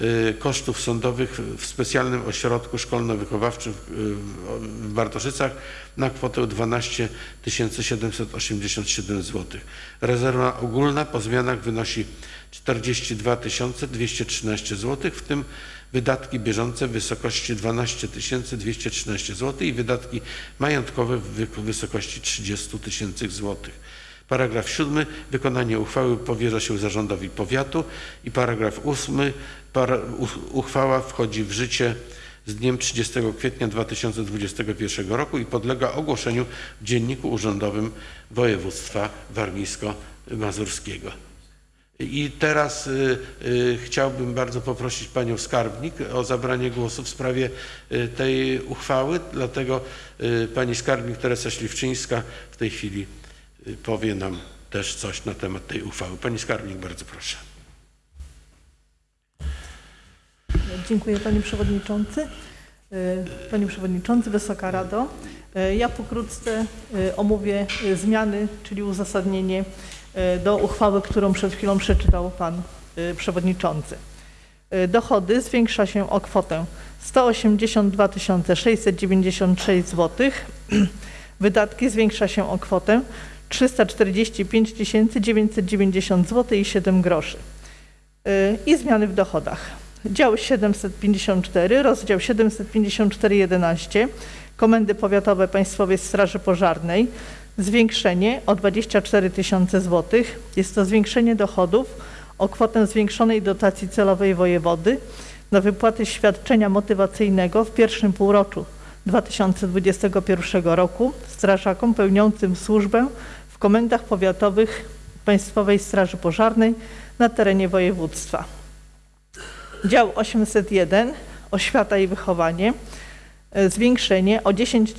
y, kosztów sądowych w specjalnym ośrodku szkolno-wychowawczym w, w Bartoszycach na kwotę 12 787 zł. Rezerwa ogólna po zmianach wynosi 42 213 zł, w tym wydatki bieżące w wysokości 12 213 zł i wydatki majątkowe w wy- wysokości 30 tysięcy złotych. Paragraf siódmy. Wykonanie uchwały powierza się zarządowi powiatu. I paragraf ósmy. Para, u- uchwała wchodzi w życie z dniem 30 kwietnia 2021 roku i podlega ogłoszeniu w Dzienniku Urzędowym Województwa Warmińsko-Mazurskiego. I teraz y, y, chciałbym bardzo poprosić Panią Skarbnik o zabranie głosu w sprawie y, tej uchwały, dlatego y, Pani Skarbnik Teresa Śliwczyńska w tej chwili y, powie nam też coś na temat tej uchwały. Pani Skarbnik, bardzo proszę. Dziękuję Panie Przewodniczący. E, Panie Przewodniczący, Wysoka Rado, ja pokrótce omówię zmiany, czyli uzasadnienie do uchwały, którą przed chwilą przeczytał Pan e, Przewodniczący. E, Dochody zwiększa się o kwotę 182 696 zł. Wydatki zwiększa się o kwotę 345 990 zł i 7 groszy. Y, i zmiany w dochodach. Dział 754, rozdział 754.11 Komendy Powiatowe Państwowej Straży Pożarnej zwiększenie o 24 tysiące złotych. Jest to zwiększenie dochodów o kwotę zwiększonej dotacji celowej wojewody na wypłaty świadczenia motywacyjnego w pierwszym półroczu 2021 roku strażakom pełniącym służbę w komendach powiatowych Państwowej Straży Pożarnej na terenie województwa. Dział 801 Oświata i wychowanie zwiększenie o 10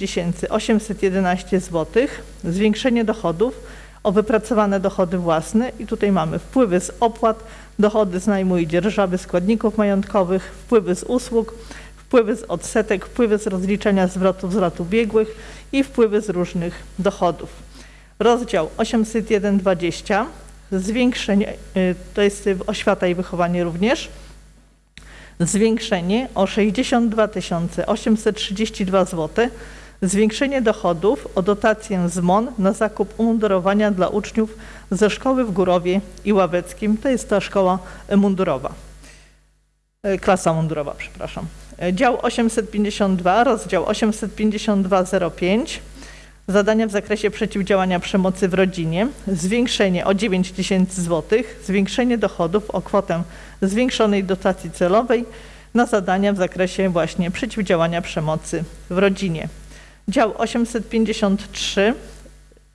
811 zł, zwiększenie dochodów o wypracowane dochody własne i tutaj mamy wpływy z opłat, dochody z najmu i dzierżawy składników majątkowych, wpływy z usług, wpływy z odsetek, wpływy z rozliczenia zwrotów z lat ubiegłych i wpływy z różnych dochodów. Rozdział 801.20 zwiększenie, y, to jest oświata i wychowanie również, zwiększenie o 62 832 zł, zwiększenie dochodów o dotację z MON na zakup umundurowania dla uczniów ze szkoły w Górowie i Ławeckim, to jest ta szkoła mundurowa, E, klasa mundurowa, przepraszam. E, Dział 852, rozdział 852.05, Zadania w zakresie przeciwdziałania przemocy w rodzinie, zwiększenie o 9 tysięcy złotych, zwiększenie dochodów o kwotę zwiększonej dotacji celowej na zadania w zakresie właśnie przeciwdziałania przemocy w rodzinie. Dział 853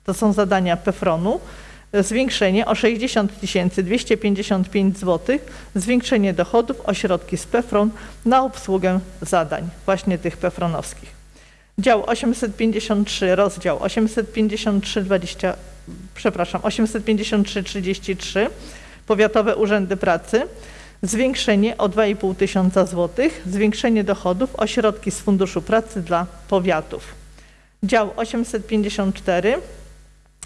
to są zadania PEFRON-u, zwiększenie o 60 255 zł, zwiększenie dochodów o środki z PEFRON na obsługę zadań właśnie tych PEFRONowskich. Dział 853, rozdział 853, 20, przepraszam, 853, 33, Powiatowe Urzędy Pracy, zwiększenie o 2,5 tysiąca złotych, zwiększenie dochodów o środki z Funduszu Pracy dla powiatów. Dział 854,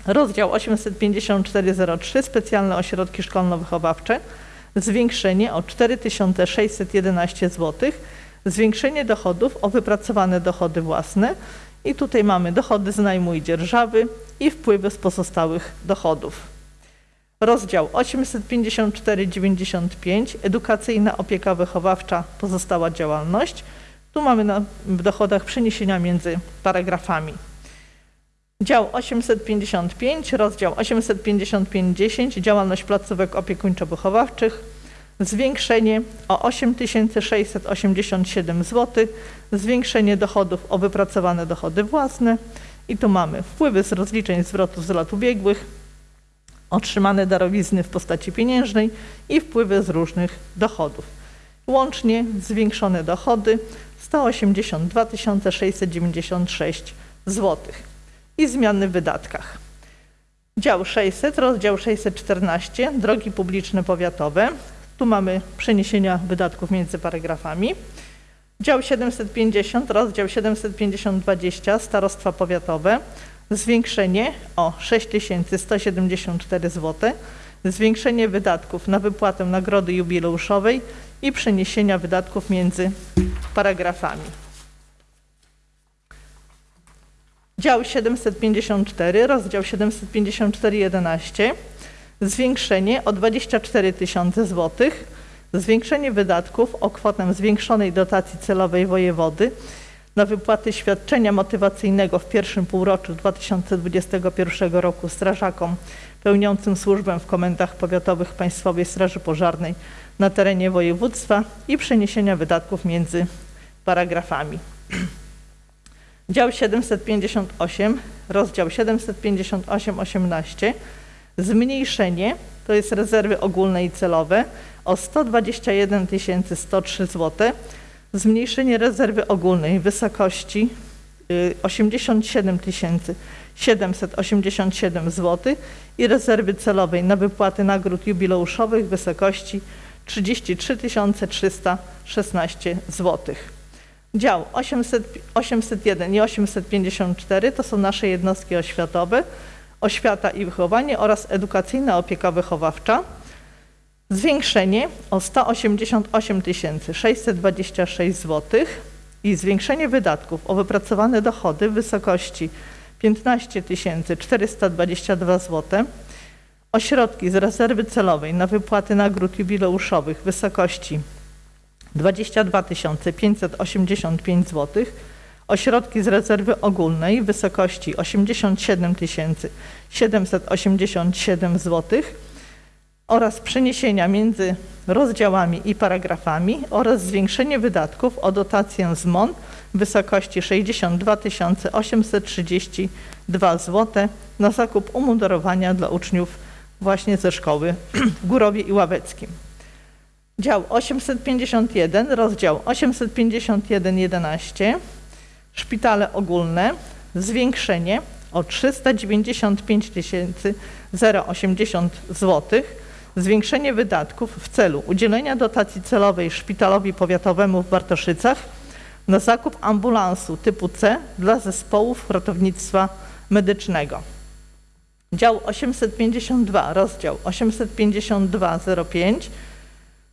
rozdział 85403, Specjalne Ośrodki Szkolno-Wychowawcze, zwiększenie o 4611 zł, zwiększenie dochodów o wypracowane dochody własne i tutaj mamy dochody z najmu i dzierżawy i wpływy z pozostałych dochodów. Rozdział 854-95 Edukacyjna opieka wychowawcza pozostała działalność. Tu mamy na, w dochodach przeniesienia między paragrafami. Dział 855, rozdział 855-10 Działalność placówek opiekuńczo-wychowawczych zwiększenie o 8687 zł, zwiększenie dochodów o wypracowane dochody własne i tu mamy wpływy z rozliczeń zwrotów z lat ubiegłych, otrzymane darowizny w postaci pieniężnej i wpływy z różnych dochodów. Łącznie zwiększone dochody 182 696 zł i zmiany w wydatkach. Dział 600, rozdział 614, drogi publiczne powiatowe. Tu mamy przeniesienia wydatków między paragrafami. Dział 750, rozdział 750-20, starostwa powiatowe. Zwiększenie o 6174 zł, zwiększenie wydatków na wypłatę nagrody jubileuszowej i przeniesienia wydatków między paragrafami. Dział 754, rozdział 754-11, zwiększenie o 24 tysiące złotych, zwiększenie wydatków o kwotę zwiększonej dotacji celowej wojewody na wypłaty świadczenia motywacyjnego w pierwszym półroczu 2021 roku strażakom pełniącym służbę w komendach powiatowych Państwowej Straży Pożarnej na terenie województwa i przeniesienia wydatków między paragrafami. Dział 758, rozdział 758-18, zmniejszenie, to jest rezerwy ogólne i celowe, o 121 103 zł, zmniejszenie rezerwy ogólnej w wysokości y, 87 787 zł i rezerwy celowej na wypłaty nagród jubileuszowych w wysokości 33 316 zł. Dział 800, 801 i 854 to są nasze jednostki oświatowe, oświata i wychowanie oraz edukacyjna opieka wychowawcza. Zwiększenie o 188 626 zł i zwiększenie wydatków o wypracowane dochody w wysokości 15 422 zł. Ośrodki z rezerwy celowej na wypłaty nagród jubileuszowych w wysokości 22 585 zł, ośrodki z rezerwy ogólnej w wysokości 87 787 zł oraz przeniesienia między rozdziałami i paragrafami oraz zwiększenie wydatków o dotację z MON w wysokości 62 832 zł na zakup umundurowania dla uczniów właśnie ze szkoły w Górowie i Ławeckim. Dział 851, rozdział 851-11, szpitale ogólne, zwiększenie o 395 080 zł, zwiększenie wydatków w celu udzielenia dotacji celowej szpitalowi powiatowemu w Bartoszycach na zakup ambulansu typu C dla zespołów ratownictwa medycznego. Dział 852, rozdział 852-05,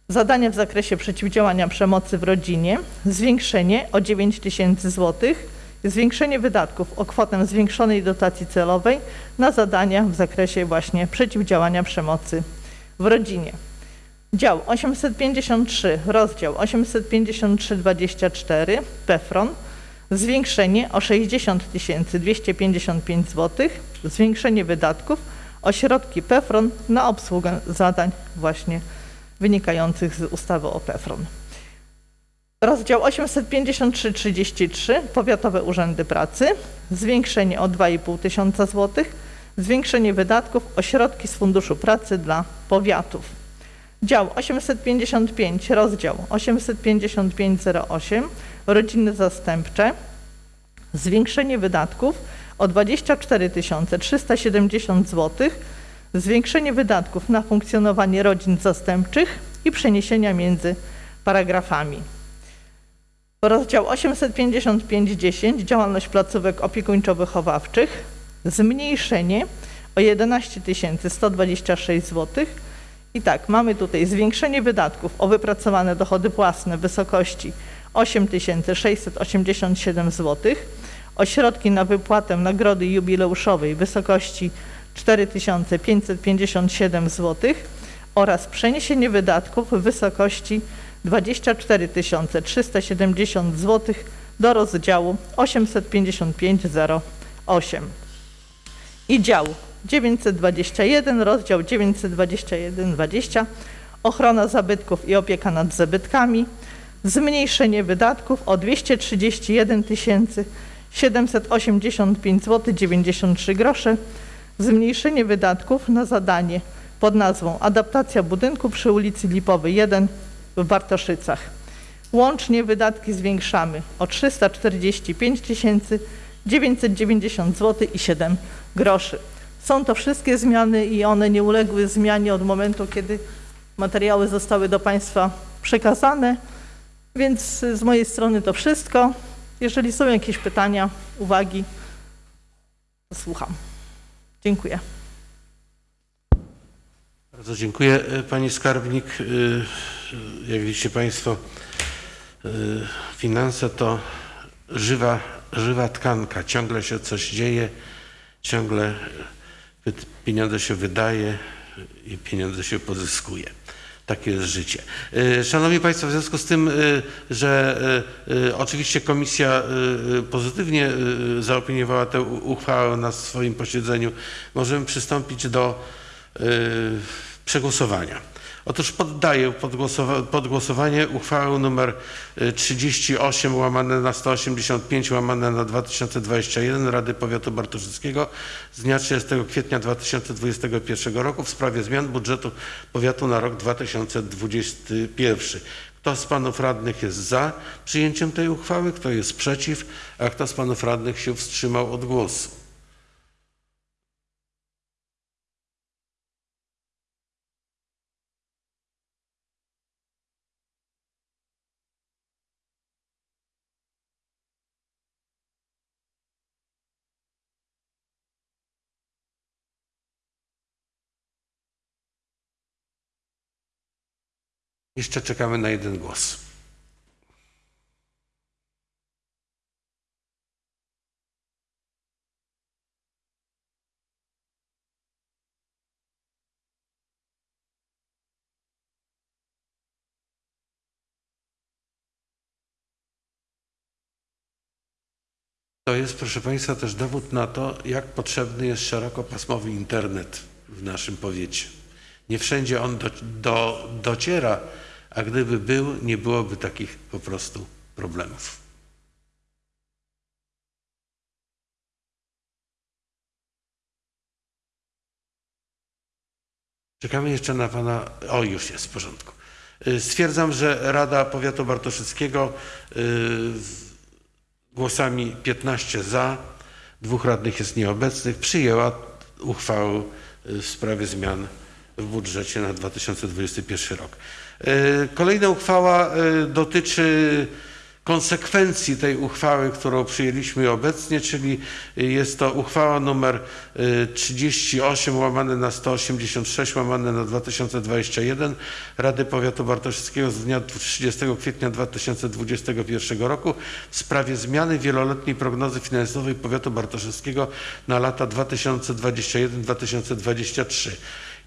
Zadania w zakresie przeciwdziałania przemocy w rodzinie, zwiększenie o 9 tysięcy złotych, zwiększenie wydatków o kwotę zwiększonej dotacji celowej na zadania w zakresie właśnie przeciwdziałania przemocy w rodzinie. Dział 853, rozdział 853-24, PEFRON, zwiększenie o 60 255 zł, zwiększenie wydatków o środki PEFRON na obsługę zadań właśnie wynikających z ustawy o PEFRON. Rozdział 853-33 Powiatowe Urzędy Pracy zwiększenie o 2,5 tysiąca złotych, zwiększenie wydatków o środki z Funduszu Pracy dla powiatów. Dział 855, rozdział 85508 Rodziny Zastępcze zwiększenie wydatków o 24 370 zł, zwiększenie wydatków na funkcjonowanie rodzin zastępczych i przeniesienia między paragrafami. Rozdział 855.10 Działalność placówek opiekuńczo-wychowawczych zmniejszenie o 11 126 zł. I tak, mamy tutaj zwiększenie wydatków o wypracowane dochody własne w wysokości 8 687 zł, środki na wypłatę nagrody jubileuszowej w wysokości 4 557 zł oraz przeniesienie wydatków w wysokości 24 370 zł do rozdziału 85508 i dział 921, rozdział 921-20 ochrona zabytków i opieka nad zabytkami, zmniejszenie wydatków o 231 785 zł 93 grosze, zmniejszenie wydatków na zadanie pod nazwą Adaptacja budynku przy ulicy Lipowej 1 w Bartoszycach. Łącznie wydatki zwiększamy o 345 990 zł i 7 groszy. Są to wszystkie zmiany i one nie uległy zmianie od momentu, kiedy materiały zostały do Państwa przekazane. Więc z mojej strony to wszystko. Jeżeli są jakieś pytania, uwagi, słucham. Dziękuję. Bardzo dziękuję e, Pani Skarbnik. E, Jak widzicie Państwo, e, finanse to żywa, żywa tkanka. Ciągle się coś dzieje, ciągle pieniądze się wydaje i pieniądze się pozyskuje. Takie jest życie. E, Szanowni Państwo, w związku z tym, e, że e, oczywiście komisja pozytywnie zaopiniowała tę uchwałę na swoim posiedzeniu, możemy przystąpić do przegłosowania. Otóż poddaję pod, głosowa- pod głosowanie uchwałę nr y, 38 łamane na 185 łamane na 2021 Rady Powiatu Bartoszyckiego z dnia 30 kwietnia 2021 roku w sprawie zmian budżetu powiatu na rok 2021. Kto z panów radnych jest za przyjęciem tej uchwały, kto jest przeciw, a kto z panów radnych się wstrzymał od głosu? Jeszcze czekamy na jeden głos. To jest, proszę Państwa, też dowód na to, jak potrzebny jest szerokopasmowy internet w naszym powiecie. Nie wszędzie on do, do, dociera, a gdyby był, nie byłoby takich po prostu problemów. Czekamy jeszcze na pana. O, już jest w porządku. Y, Stwierdzam, że Rada Powiatu Bartoszyckiego y, głosami 15 za, dwóch radnych jest nieobecnych, przyjęła uchwałę y, w sprawie zmian w budżecie na 2021 rok. Y, Kolejna uchwała y, dotyczy konsekwencji tej uchwały, którą przyjęliśmy obecnie, czyli jest to uchwała y, 38 łamane na 186 łamane na 2021 Rady Powiatu Bartoszyckiego z dnia 30 kwietnia 2021 roku w sprawie zmiany wieloletniej prognozy finansowej Powiatu Bartoszyckiego na lata 2021-2023.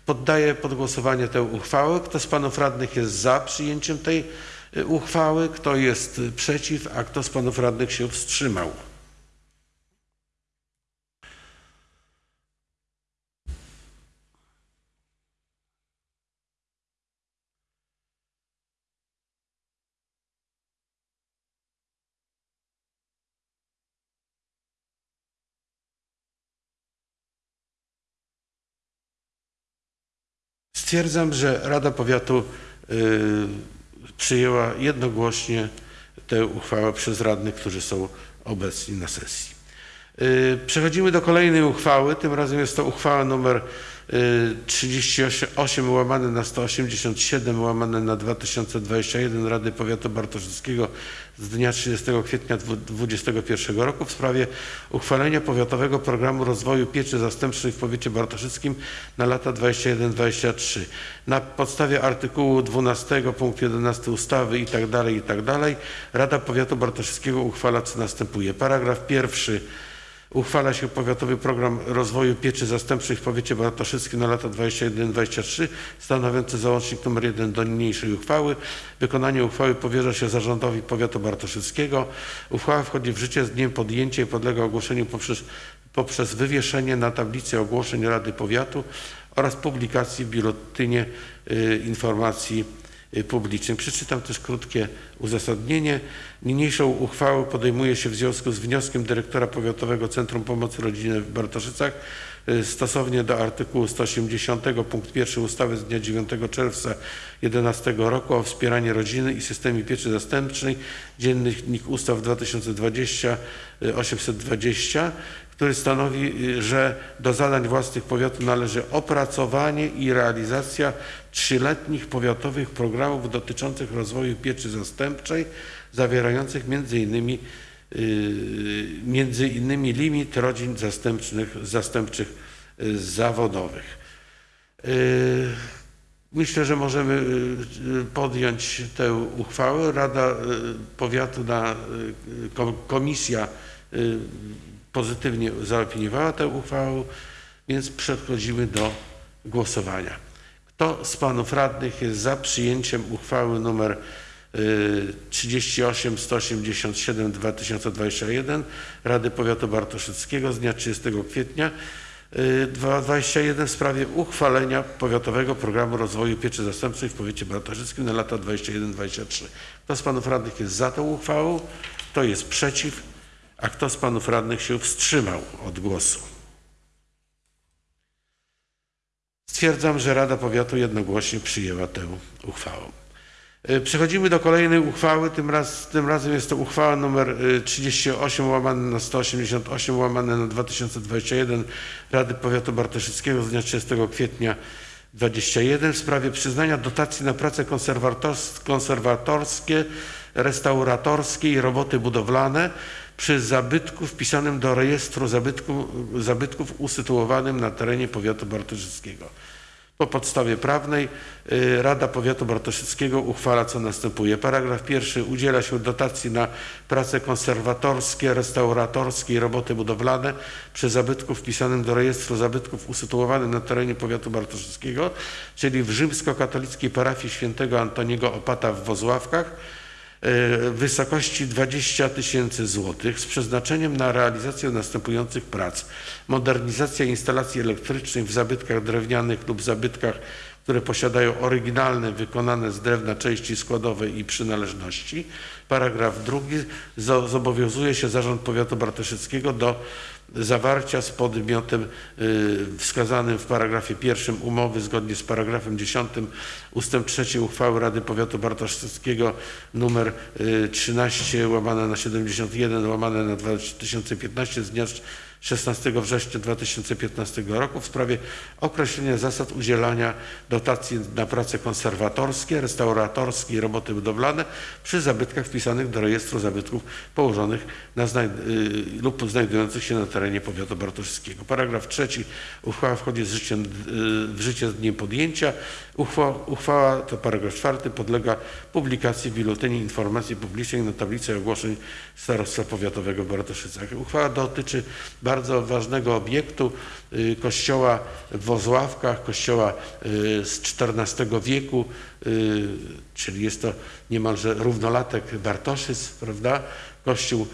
Poddaję pod głosowanie tę uchwałę. Kto z panów radnych jest za przyjęciem tej y, uchwały, kto jest y, przeciw, a kto z panów radnych się wstrzymał. Stwierdzam, że Rada Powiatu y, przyjęła jednogłośnie tę uchwałę przez radnych, którzy są obecni na sesji. Y, Przechodzimy do kolejnej uchwały. Tym razem jest to uchwała y, 38 łamane na 187 łamane na 2021 Rady Powiatu Bartoszyckiego z dnia 30 kwietnia 2021 roku w sprawie uchwalenia Powiatowego Programu Rozwoju Pieczy Zastępczej w powiecie bartoszyckim na lata 21-23. Na podstawie artykułu 12 punkt 11 ustawy i tak dalej, i tak Rada Powiatu Bartoszyckiego uchwala co następuje. Paragraf pierwszy. Uchwala się Powiatowy Program Rozwoju Pieczy Zastępczej w powiecie bartoszyckim na lata 21-23 stanowiący załącznik nr 1 do niniejszej uchwały. Wykonanie uchwały powierza się zarządowi Powiatu Bartoszyckiego. Uchwała wchodzi w życie z dniem podjęcia i podlega ogłoszeniu poprzez, poprzez wywieszenie na tablicy ogłoszeń Rady Powiatu oraz publikacji w Biuletynie y, Informacji y, Publicznej. Przeczytam też krótkie uzasadnienie. Niniejszą uchwałę podejmuje się w związku z wnioskiem dyrektora Powiatowego Centrum Pomocy Rodziny w Bartoszycach y, stosownie do artykułu 180 punkt 1 ustawy z dnia 9 czerwca 2011 roku o wspieraniu rodziny i systemie pieczy zastępczej, Dziennik Ustaw 2020 y, 820, który stanowi, y, że do zadań własnych powiatu należy opracowanie i realizacja trzyletnich powiatowych programów dotyczących rozwoju pieczy zastępczej, zawierających między innymi, y, między innymi limit rodzin zastępczych, zastępczych y, zawodowych. Y, Myślę, że możemy podjąć tę uchwałę. Rada Powiatu, na, ko- komisja pozytywnie zaopiniowała tę uchwałę, więc przechodzimy do głosowania. Kto z panów radnych jest za przyjęciem uchwały y, 38 187 2021 Rady Powiatu Bartoszyckiego z dnia 30 kwietnia y, 2021 w sprawie uchwalenia Powiatowego Programu Rozwoju Pieczy Zastępczej w powiecie bartoszyckim na lata 21-23. Kto z panów radnych jest za tą uchwałą? Kto jest przeciw? A kto z panów radnych się wstrzymał od głosu? Stwierdzam, że Rada Powiatu jednogłośnie przyjęła tę uchwałę. Y, Przechodzimy do kolejnej uchwały. Tym, raz, tym razem jest to uchwała nr 38 łamane na 188 łamane na 2021 Rady Powiatu Bartoszyckiego z dnia 30 kwietnia 21 w sprawie przyznania dotacji na prace konserwators- konserwatorskie, restauratorskie i roboty budowlane przy zabytku wpisanym do rejestru zabytku, zabytków usytuowanym na terenie powiatu bartoszyckiego. Po podstawie prawnej y, Rada Powiatu Bartoszyckiego uchwala co następuje. Paragraf pierwszy. Udziela się dotacji na prace konserwatorskie, restauratorskie i roboty budowlane przy zabytku wpisanym do rejestru zabytków usytuowanym na terenie Powiatu Bartoszyckiego, czyli w rzymskokatolickiej parafii świętego Antoniego Opata w Wozławkach w wysokości 20 tysięcy złotych z przeznaczeniem na realizację następujących prac. Modernizacja instalacji elektrycznych w zabytkach drewnianych lub zabytkach, które posiadają oryginalne, wykonane z drewna części składowe i przynależności. Paragraf drugi. Zo- Zobowiązuje się Zarząd Powiatu Bartoszyckiego do zawarcia z podmiotem y, wskazanym w paragrafie pierwszym umowy zgodnie z paragrafem 10 ustęp 3 uchwały Rady Powiatu Bartoszyckiego numer y, 13 łamane na 71 łamane na 2015 z dnia 16 września 2015 roku w sprawie określenia zasad udzielania dotacji na prace konserwatorskie, restauratorskie i roboty budowlane przy zabytkach wpisanych do rejestru zabytków położonych na y, lub znajdujących się na terenie powiatu bartoszyckiego. Paragraf trzeci. Uchwała wchodzi z życiem, w życie z dniem podjęcia. Uchwała, uchwała, to paragraf czwarty, podlega publikacji w Biuletynie Informacji Publicznej na tablicy ogłoszeń Starostwa Powiatowego w Bartoszycach. Uchwała dotyczy bardzo ważnego obiektu y, kościoła w Wozławkach, kościoła y, z XIV wieku, y, czyli jest to niemalże równolatek Bartoszyc, prawda? Kościół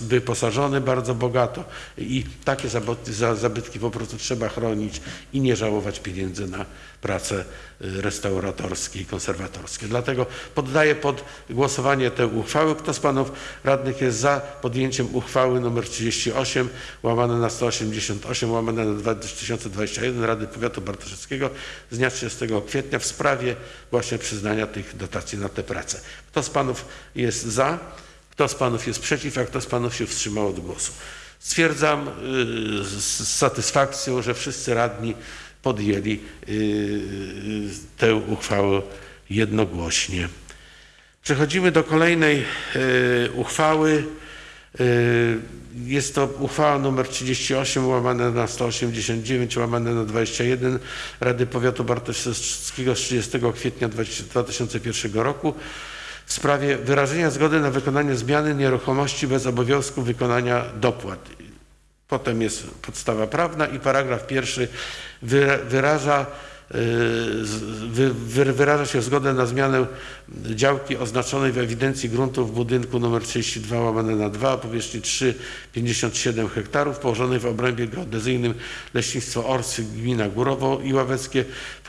wyposażony bardzo bogato i takie zabytki, za- zabytki po prostu trzeba chronić i nie żałować pieniędzy na prace y, restauratorskie i konserwatorskie. Dlatego poddaję pod głosowanie tę uchwałę. Kto z panów radnych jest za podjęciem uchwały nr 38 łamane na 188 łamane na 2021 Rady Powiatu Bartoszyckiego z dnia 30 kwietnia w sprawie właśnie przyznania tych dotacji na te prace. Kto z panów jest za? Kto z panów jest przeciw? A kto z panów się wstrzymał od głosu? Stwierdzam y, z z satysfakcją, że wszyscy radni podjęli y, tę uchwałę jednogłośnie. Przechodzimy do kolejnej y, uchwały. Y, Jest to uchwała nr 38 łamane na 189 łamane na 21 Rady Powiatu Bartoszyckiego z 30 kwietnia 2001 roku w sprawie wyrażenia zgody na wykonanie zmiany nieruchomości bez obowiązku wykonania dopłat. Potem jest podstawa prawna i paragraf pierwszy wyraża, y, wyraża się zgodę na zmianę działki oznaczonej w ewidencji gruntów w budynku nr 32 łamane na 2 o powierzchni 3,57 hektarów położonej w obrębie geodezyjnym Leśnictwo Orsy gmina Górowo i Ławeckie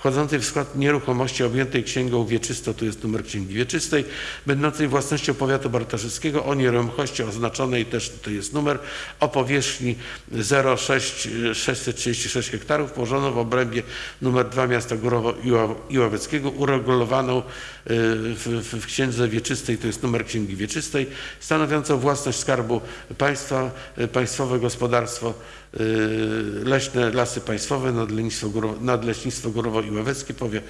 wchodzącej w skład nieruchomości objętej księgą wieczystą, tu jest numer księgi wieczystej, będącej własnością powiatu bartoszyckiego o nieruchomości oznaczonej, też to jest numer, o powierzchni 0,636 hektarów położoną w obrębie numer 2 miasta Górowo i Ła- i Ławeckiego, uregulowaną y, w, w, w księdze wieczystej, to jest numer księgi wieczystej, stanowiącą własność Skarbu Państwa, y, państwowe gospodarstwo leśne, lasy państwowe, nadleśnictwo, Górowo, nadleśnictwo Górowo i Ławeckie, powie,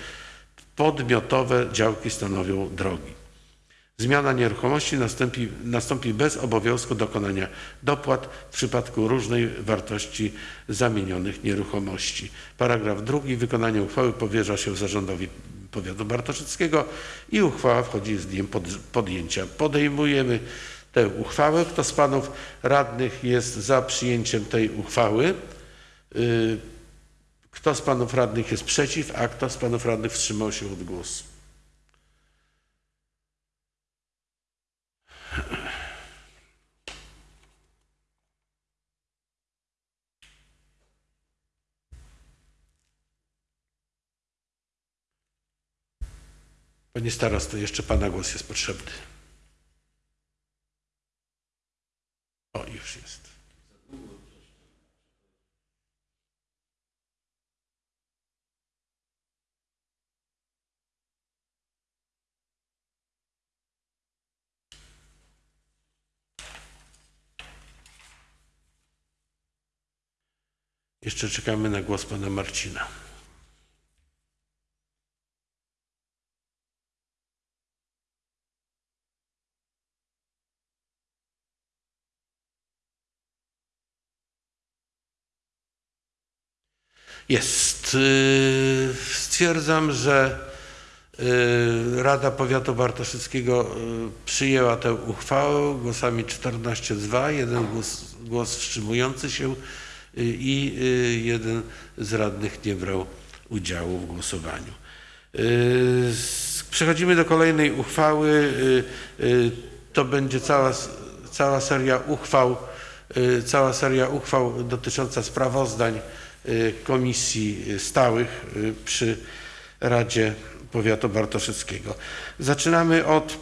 podmiotowe działki stanowią drogi. Zmiana nieruchomości nastąpi, nastąpi bez obowiązku dokonania dopłat w przypadku różnej wartości zamienionych nieruchomości. Paragraf drugi. Wykonanie uchwały powierza się zarządowi powiatu bartoszyckiego i uchwała wchodzi z dniem pod, podjęcia. Podejmujemy tę uchwałę. Kto z panów radnych jest za przyjęciem tej uchwały? Y, Kto z panów radnych jest przeciw, a kto z panów radnych wstrzymał się od głosu? Panie starosto, jeszcze pana głos jest potrzebny. O, już jest. Jeszcze czekamy na głos pana Marcina. Jest. Yy, Stwierdzam, że yy, Rada Powiatu Bartoszyckiego yy, przyjęła tę uchwałę głosami 14 za, jeden głos, głos wstrzymujący się i jeden z radnych nie brał udziału w głosowaniu. Przechodzimy do kolejnej uchwały. To będzie cała, cała seria uchwał, cała seria uchwał dotycząca sprawozdań y, komisji stałych y, przy Radzie Powiatu Bartoszyckiego. Zaczynamy od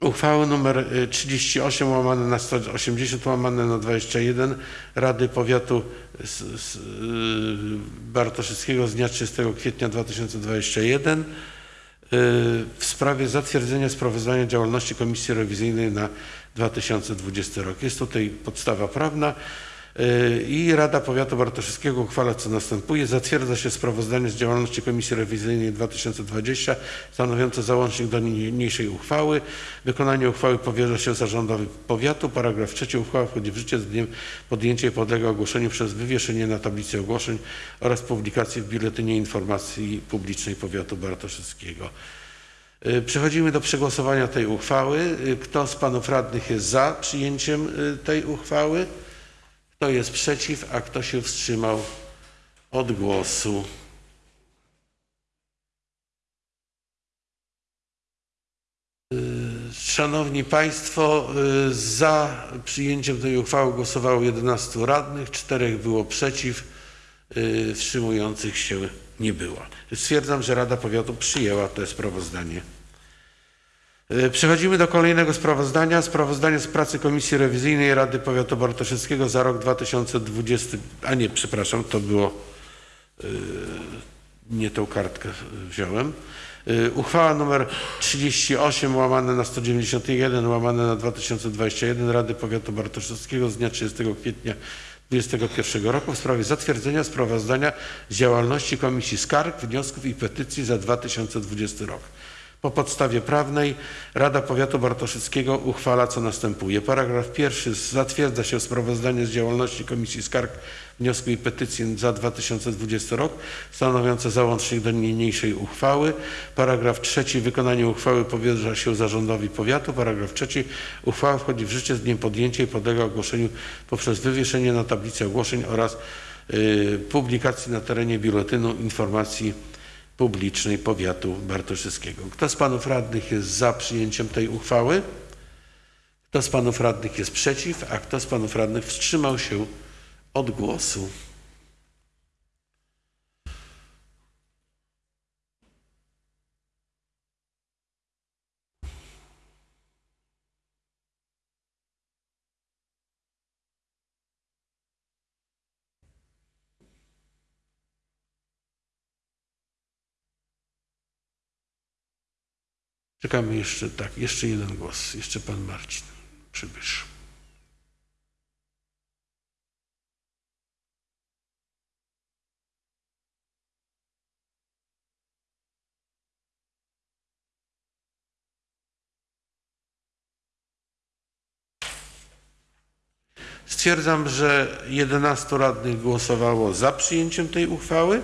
uchwały nr 38 łamane na 180 łamane na 21 Rady Powiatu y, Bartoszyckiego z dnia 30 kwietnia 2021 y, w sprawie zatwierdzenia sprawozdania działalności Komisji Rewizyjnej na 2020 rok. Jest tutaj podstawa prawna. Y, I Rada Powiatu Bartoszewskiego uchwala co następuje. Zatwierdza się sprawozdanie z działalności Komisji Rewizyjnej 2020 stanowiące załącznik do niniejszej uchwały. Wykonanie uchwały powierza się zarządowi powiatu. Paragraf trzeci. Uchwała wchodzi w życie z dniem podjęcia i podlega ogłoszeniu przez wywieszenie na tablicy ogłoszeń oraz publikacji w Biuletynie Informacji Publicznej Powiatu Bartoszewskiego. Y, Przechodzimy do przegłosowania tej uchwały. Y, Kto z panów radnych jest za przyjęciem tej uchwały? Kto jest przeciw, a kto się wstrzymał od głosu? Y, Szanowni Państwo, y, za przyjęciem tej uchwały głosowało 11 radnych, czterech było przeciw, y, wstrzymujących się nie było. Stwierdzam, że Rada Powiatu przyjęła to sprawozdanie. Y, Przechodzimy do kolejnego sprawozdania. Sprawozdanie z pracy Komisji Rewizyjnej Rady Powiatu Bartoszewskiego za rok 2020. A nie, przepraszam, to było. y, Nie tą kartkę wziąłem. Y, Uchwała nr 38 łamane na 191 łamane na 2021 Rady Powiatu Bartoszewskiego z dnia 30 kwietnia 2021 roku w sprawie zatwierdzenia sprawozdania z działalności Komisji Skarg, Wniosków i Petycji za 2020 rok. Po podstawie prawnej Rada Powiatu Bartoszyckiego uchwala co następuje. Paragraf pierwszy. Zatwierdza się sprawozdanie z działalności Komisji Skarg, Wniosków i Petycji za 2020 rok, stanowiące załącznik do niniejszej uchwały. Paragraf trzeci. Wykonanie uchwały powierza się zarządowi powiatu. Paragraf trzeci. Uchwała wchodzi w życie z dniem podjęcia i podlega ogłoszeniu poprzez wywieszenie na tablicy ogłoszeń oraz y, publikacji na terenie Biuletynu Informacji Publicznej Powiatu Bartoszyckiego. Kto z panów radnych jest za przyjęciem tej uchwały? Kto z panów radnych jest przeciw, a kto z panów radnych wstrzymał się od głosu? Czekamy jeszcze, tak, jeszcze jeden głos. Jeszcze pan Marcin Przybysz. Stwierdzam, że 11 radnych głosowało za przyjęciem tej uchwały.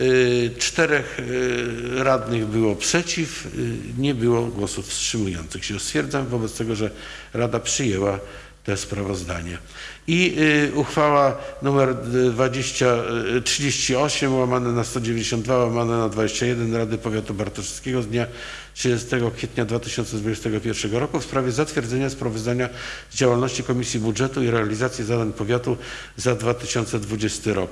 Y, Czterech y, radnych było przeciw, y, nie było głosów wstrzymujących się. Stwierdzam wobec tego, że Rada przyjęła te sprawozdanie. I uchwała numer 20, y, 38 łamane na 192 łamane na 21 Rady Powiatu Bartoszewskiego z dnia 30 kwietnia 2021 roku w sprawie zatwierdzenia sprawozdania z działalności Komisji Budżetu i realizacji zadań powiatu za 2020 rok.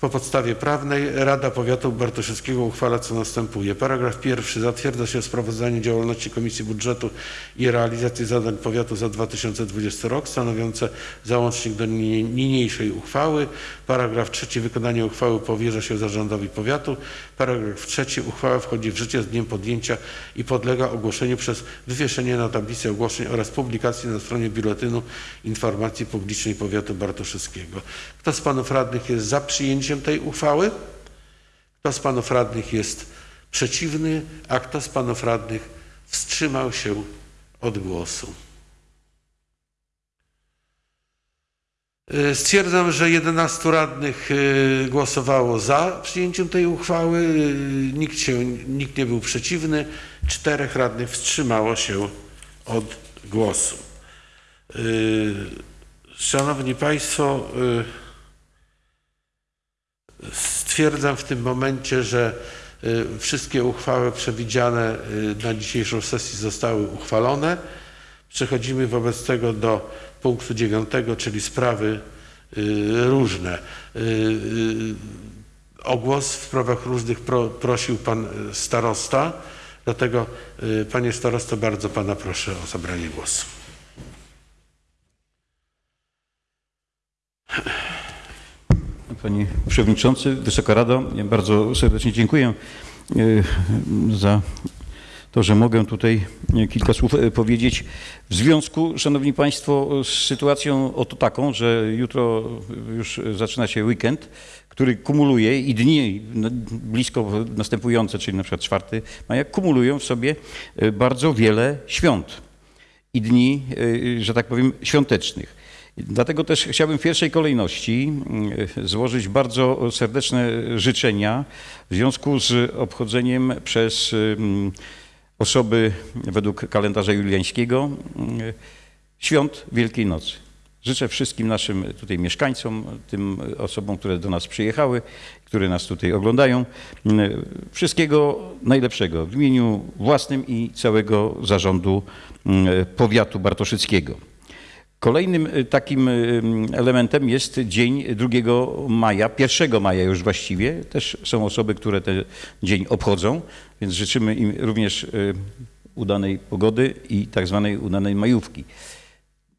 Po podstawie prawnej Rada Powiatu Bartoszewskiego uchwala co następuje. Paragraf pierwszy. Zatwierdza się sprawozdanie działalności Komisji Budżetu i realizacji zadań powiatu za 2020 rok stanowiące załącznik do ni- niniejszej uchwały. Paragraf trzeci. Wykonanie uchwały powierza się zarządowi powiatu. Paragraf trzeci. Uchwała wchodzi w życie z dniem podjęcia i podlega ogłoszeniu przez wywieszenie na tablicy ogłoszeń oraz publikacji na stronie Biuletynu Informacji Publicznej Powiatu Bartoszewskiego. Kto z panów radnych jest za przyjęciem tej uchwały? Kto z panów radnych jest przeciwny, a kto z panów radnych wstrzymał się od głosu? Y, Stwierdzam, że 11 radnych y, głosowało za przyjęciem tej uchwały, y, nikt, się, nikt nie był przeciwny, czterech radnych wstrzymało się od głosu. Szanowni Państwo, stwierdzam w tym momencie, że y, wszystkie uchwały przewidziane y, na dzisiejszą sesję zostały uchwalone. Przechodzimy wobec tego do punktu dziewiątego, czyli sprawy y, różne. O głos w sprawach różnych pro, prosił pan starosta, dlatego panie starosto bardzo pana proszę o zabranie głosu. Panie Przewodniczący, Wysoka Rado, ja bardzo serdecznie dziękuję e, za to, że mogę tutaj kilka słów e, powiedzieć w związku, Szanowni Państwo, z sytuacją oto taką, że jutro już zaczyna się weekend, który kumuluje i dni blisko następujące, czyli na przykład 4 maja, kumulują w sobie e, bardzo wiele świąt i dni, że tak powiem, świątecznych. Dlatego też chciałbym w pierwszej kolejności mm, złożyć bardzo serdeczne życzenia w związku z obchodzeniem przez mm, osoby według kalendarza juliańskiego mm, świąt Wielkiej Nocy. Życzę wszystkim naszym tutaj mieszkańcom, tym osobom, które do nas przyjechały, które nas tutaj oglądają, wszystkiego najlepszego w imieniu własnym i całego zarządu powiatu bartoszyckiego. Kolejnym y, takim y, elementem jest dzień 2 maja, 1 maja już właściwie. Też są osoby, które ten dzień obchodzą, więc życzymy im również y, udanej pogody i tak zwanej udanej majówki.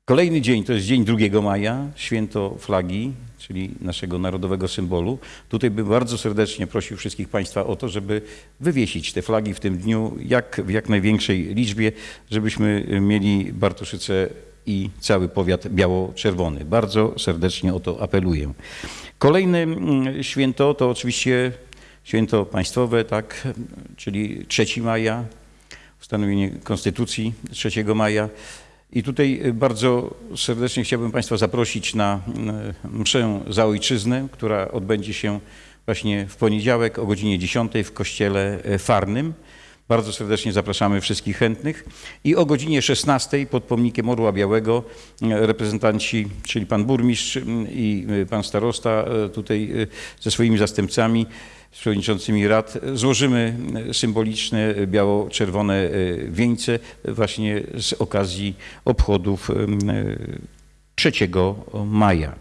Kolejny dzień to jest dzień 2 maja, święto flagi, czyli naszego narodowego symbolu. Tutaj bym bardzo serdecznie prosił wszystkich Państwa o to, żeby wywiesić te flagi w tym dniu jak, w jak największej liczbie, żebyśmy mieli Bartoszyce i cały powiat biało-czerwony. Bardzo serdecznie o to apeluję. Kolejne mm, święto to oczywiście święto państwowe, tak, czyli 3 maja, ustanowienie Konstytucji 3 maja. I tutaj bardzo serdecznie chciałbym Państwa zaprosić na mm, mszę za ojczyznę, która odbędzie się właśnie w poniedziałek o godzinie 10 w kościele e, Farnym. Bardzo serdecznie zapraszamy wszystkich chętnych. I o godzinie 16 pod pomnikiem Orła Białego e, reprezentanci, czyli pan burmistrz i e, pan starosta e, tutaj ze swoimi zastępcami, z przewodniczącymi rad złożymy symboliczne biało-czerwone wieńce właśnie z okazji obchodów em, e, 3 maja.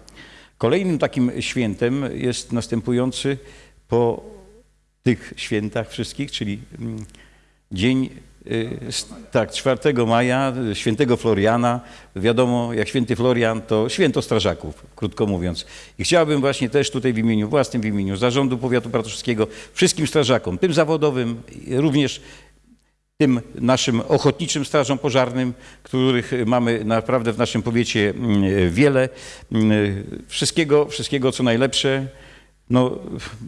Kolejnym takim świętem jest następujący po tych świętach wszystkich, czyli dzień y, tak, 4 maja, świętego Floriana. Wiadomo, jak święty Florian to święto strażaków, krótko mówiąc. I chciałbym właśnie też tutaj w imieniu własnym, w imieniu Zarządu Powiatu Bartoszewskiego, wszystkim strażakom, tym zawodowym, również tym naszym ochotniczym strażom pożarnym, których mamy naprawdę w naszym powiecie mm, wiele. Mm, Wszystkiego, wszystkiego co najlepsze. No,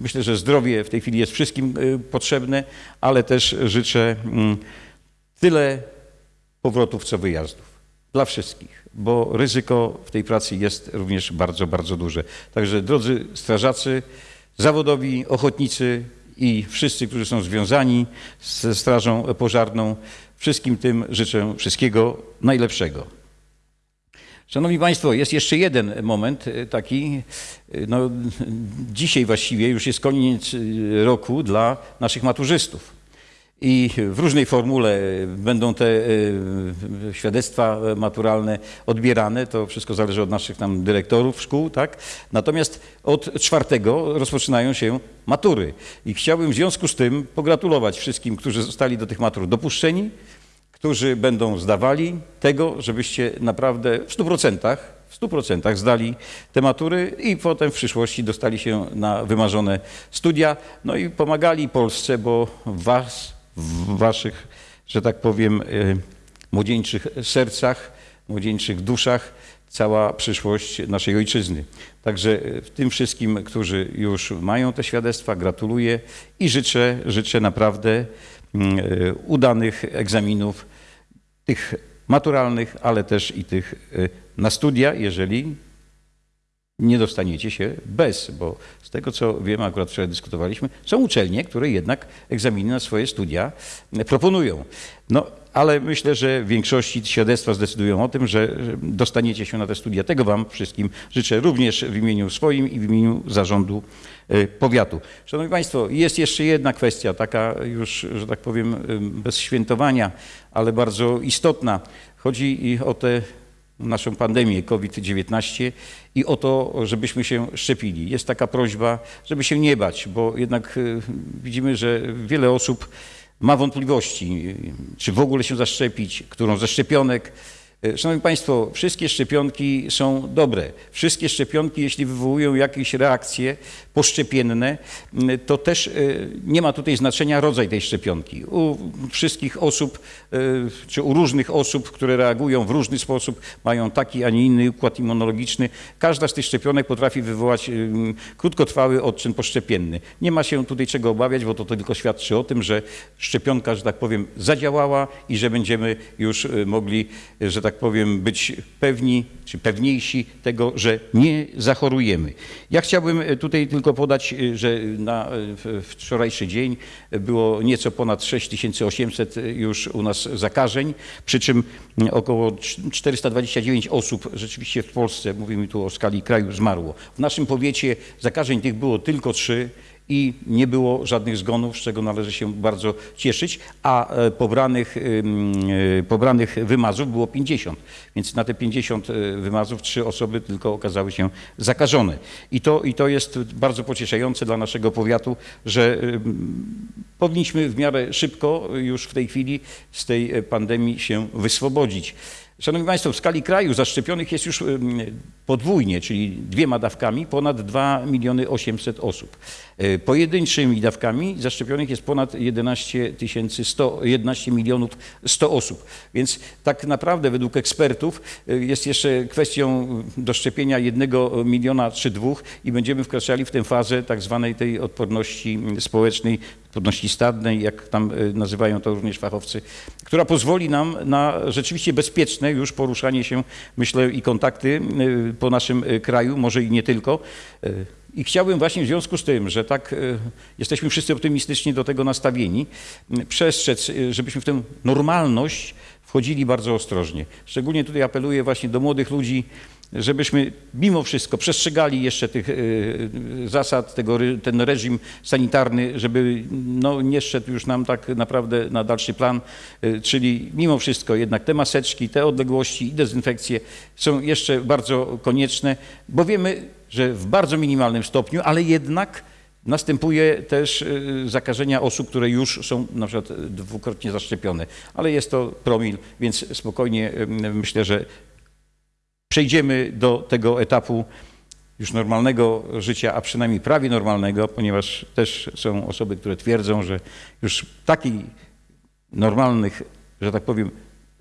myślę, że zdrowie w tej chwili jest wszystkim y, potrzebne, ale też życzę mm, tyle powrotów, co wyjazdów. Dla wszystkich, bo ryzyko w tej pracy jest również bardzo, bardzo duże. Także drodzy strażacy, zawodowi, ochotnicy i wszyscy, którzy są związani ze Strażą Pożarną, wszystkim tym życzę wszystkiego najlepszego. Szanowni Państwo, jest jeszcze jeden moment e, taki, e, no, dzisiaj właściwie już jest koniec e, roku dla naszych maturzystów. I w różnej formule będą te świadectwa maturalne odbierane. To wszystko zależy od naszych tam dyrektorów szkół, tak? Natomiast od czwartego rozpoczynają się matury. I chciałbym w związku z tym pogratulować wszystkim, którzy zostali do tych matur dopuszczeni, którzy będą zdawali tego, żebyście naprawdę w 100%, w 100% zdali te matury i potem w przyszłości dostali się na wymarzone studia, no i pomagali Polsce, bo was, w waszych, że tak powiem, e, młodzieńczych sercach, młodzieńczych duszach cała przyszłość naszej ojczyzny. Także e, tym wszystkim, którzy już mają te świadectwa, gratuluję i życzę, życzę naprawdę mm, e, udanych egzaminów, tych maturalnych, ale też i tych e, na studia, jeżeli nie dostaniecie się bez, bo z tego co wiem, akurat wczoraj dyskutowaliśmy, są uczelnie, które jednak egzaminy na swoje studia e, proponują. No, ale myślę, że w większości świadectwa zdecydują o tym, że dostaniecie się na te studia. Tego Wam wszystkim życzę również w imieniu swoim i w imieniu zarządu e, powiatu. Szanowni Państwo, jest jeszcze jedna kwestia, taka już, że tak powiem, bez świętowania, ale bardzo istotna. Chodzi o tę naszą pandemię COVID-19 i o to, żebyśmy się szczepili. Jest taka prośba, żeby się nie bać, bo jednak y, widzimy, że wiele osób ma wątpliwości, czy w ogóle się zaszczepić, którą ze szczepionek. E, Szanowni Państwo, wszystkie szczepionki są dobre. Wszystkie szczepionki, jeśli wywołują jakieś reakcje poszczepienne, to też e, nie ma tutaj znaczenia rodzaj tej szczepionki. U wszystkich osób, e, czy u różnych osób, które reagują w różny sposób, mają taki, a nie inny układ immunologiczny, każda z tych szczepionek potrafi wywołać krótkotrwały odczyn poszczepienny. Nie ma się tutaj czego obawiać, bo to tylko świadczy o tym, że szczepionka, że tak powiem, zadziałała i że będziemy już mogli, że tak powiem, być pewni, czy pewniejsi tego, że nie zachorujemy. Ja chciałbym e, tutaj tylko podać, e, że na e, wczorajszy dzień było nieco ponad 6800 już u nas zakażeń, przy czym około cz- 429 osób rzeczywiście w Polsce, mówimy tu o skali kraju, zmarło. W naszym powiecie zakażeń tych było tylko trzy i nie było żadnych zgonów, z czego należy się bardzo cieszyć, a e, pobranych, e, pobranych wymazów było 50. Więc na te 50 e, wymazów trzy osoby tylko okazały się zakażone. I to, i to jest bardzo pocieszające dla naszego powiatu, że powinniśmy w miarę szybko już w tej chwili z tej pandemii się wyswobodzić. Szanowni Państwo, w skali kraju zaszczepionych jest już podwójnie, czyli dwiema dawkami, ponad 2 miliony 800 osób. E, Pojedynczymi dawkami zaszczepionych jest ponad 11 tysięcy 100, 11 milionów 100 osób. Więc tak naprawdę według ekspertów e, jest jeszcze kwestią doszczepienia jednego miliona czy dwóch i będziemy wkraczali w tę fazę tak zwanej tej odporności społecznej, odporności stadnej, jak tam e, nazywają to również fachowcy, która pozwoli nam na rzeczywiście bezpieczne już poruszanie się, myślę, i kontakty e, po naszym e, kraju, może i nie tylko. E, I chciałbym właśnie w związku z tym, że tak jesteśmy wszyscy optymistycznie do tego nastawieni, przestrzec, żebyśmy w tę normalność wchodzili bardzo ostrożnie. Szczególnie tutaj apeluję właśnie do młodych ludzi, żebyśmy mimo wszystko przestrzegali jeszcze tych e, zasad, tego, ten reżim sanitarny, żeby no, nie szedł już nam tak naprawdę na dalszy plan, e, czyli mimo wszystko jednak te maseczki, te odległości i dezynfekcje są jeszcze bardzo konieczne, bo wiemy, że w bardzo minimalnym stopniu, ale jednak następuje też e, zakażenia osób, które już są na przykład dwukrotnie zaszczepione, ale jest to promil, więc spokojnie myślę, że przejdziemy do tego etapu już normalnego życia, a przynajmniej prawie normalnego, ponieważ też są osoby, które twierdzą, że już takich normalnych, że tak powiem,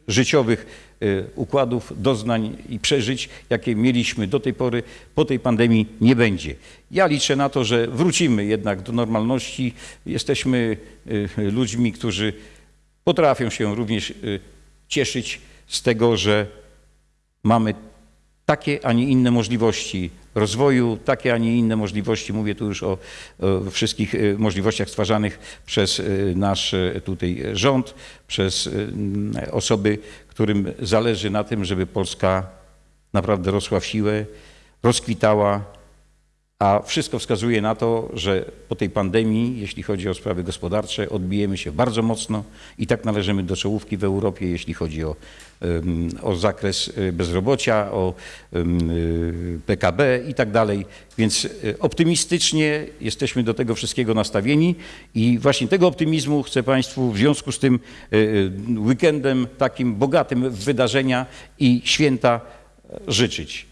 życiowych y, układów, doznań i przeżyć, jakie mieliśmy do tej pory, po tej pandemii nie będzie. Ja liczę na to, że wrócimy jednak do normalności. Jesteśmy y, ludźmi, którzy potrafią się również y, cieszyć z tego, że mamy takie, a nie inne możliwości rozwoju, takie, a nie inne możliwości, mówię tu już o, o wszystkich e, możliwościach stwarzanych przez e, nasz e, tutaj rząd, przez osoby, którym zależy na tym, żeby Polska naprawdę rosła w siłę, rozkwitała, a wszystko wskazuje na to, że po tej pandemii, jeśli chodzi o sprawy gospodarcze, odbijemy się bardzo mocno i tak należymy do czołówki w Europie, jeśli chodzi o, o zakres y, bezrobocia, o y, PKB i tak dalej. Więc y, optymistycznie jesteśmy do tego wszystkiego nastawieni i właśnie tego optymizmu chcę Państwu w związku z tym weekendem takim bogatym w wydarzenia i święta e, życzyć.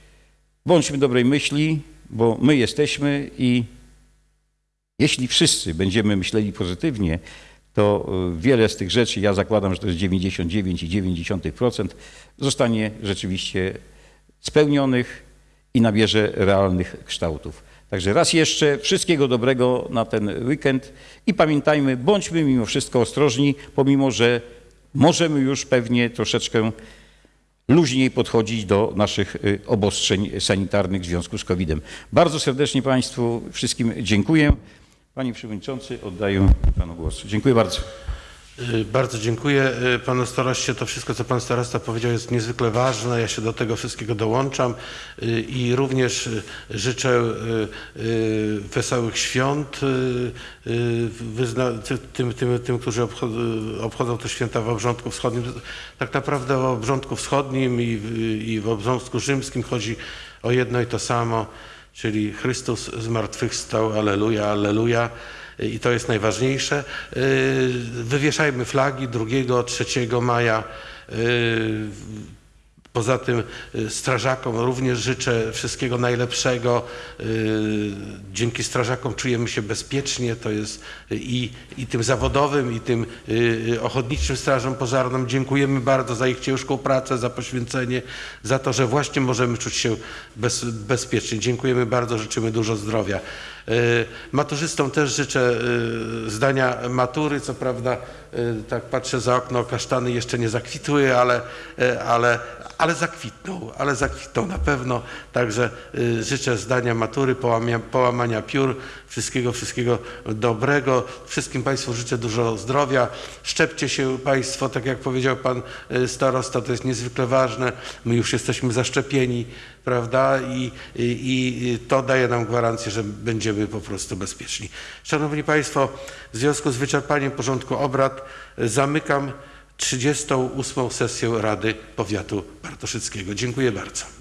Bądźmy dobrej myśli, bo my jesteśmy i jeśli wszyscy będziemy myśleli pozytywnie, to y, wiele z tych rzeczy, ja zakładam, że to jest 99,9%, zostanie rzeczywiście spełnionych i nabierze realnych kształtów. Także raz jeszcze wszystkiego dobrego na ten weekend i pamiętajmy, bądźmy mimo wszystko ostrożni, pomimo że możemy już pewnie troszeczkę luźniej podchodzić do naszych y, obostrzeń sanitarnych w związku z COVID-em. Bardzo serdecznie Państwu wszystkim dziękuję. Panie Przewodniczący, oddaję Panu głos. Dziękuję bardzo. Y, Bardzo dziękuję y, panu staroście. To wszystko, co pan starosta powiedział, jest niezwykle ważne. Ja się do tego wszystkiego dołączam y, i również życzę wesołych świąt tym, tym, tym, którzy obchodzą, te święta w Obrządku Wschodnim. Tak naprawdę w Obrządku Wschodnim i w Obrządku Rzymskim chodzi o jedno i to samo, czyli Chrystus zmartwychwstał, aleluja, aleluja. I to jest najważniejsze. Yy, Wywieszajmy flagi 2, 3 maja. Poza tym y, strażakom również życzę wszystkiego najlepszego. Y, Dzięki strażakom czujemy się bezpiecznie. To jest i, i tym zawodowym, i tym y, ochotniczym strażom pożarnym. Dziękujemy bardzo za ich ciężką pracę, za poświęcenie, za to, że właśnie możemy czuć się bez, bezpiecznie. Dziękujemy bardzo, życzymy dużo zdrowia. Y, Maturzystom też życzę y, zdania matury. Co prawda, y, tak patrzę za okno, kasztany jeszcze nie zakwitły, ale, ale, ale zakwitną, ale zakwitną na pewno. Także życzę zdania matury, połamania piór, wszystkiego, wszystkiego dobrego. Wszystkim Państwu życzę dużo zdrowia. Szczepcie się Państwo, tak jak powiedział Pan y, starosta, to jest niezwykle ważne. My już jesteśmy zaszczepieni, prawda? I, i, i to daje nam gwarancję, że będziemy po prostu bezpieczni. Szanowni Państwo, w związku z wyczerpaniem porządku obrad y, zamykam 38. sesję Rady Powiatu Bartoszyckiego. Dziękuję bardzo.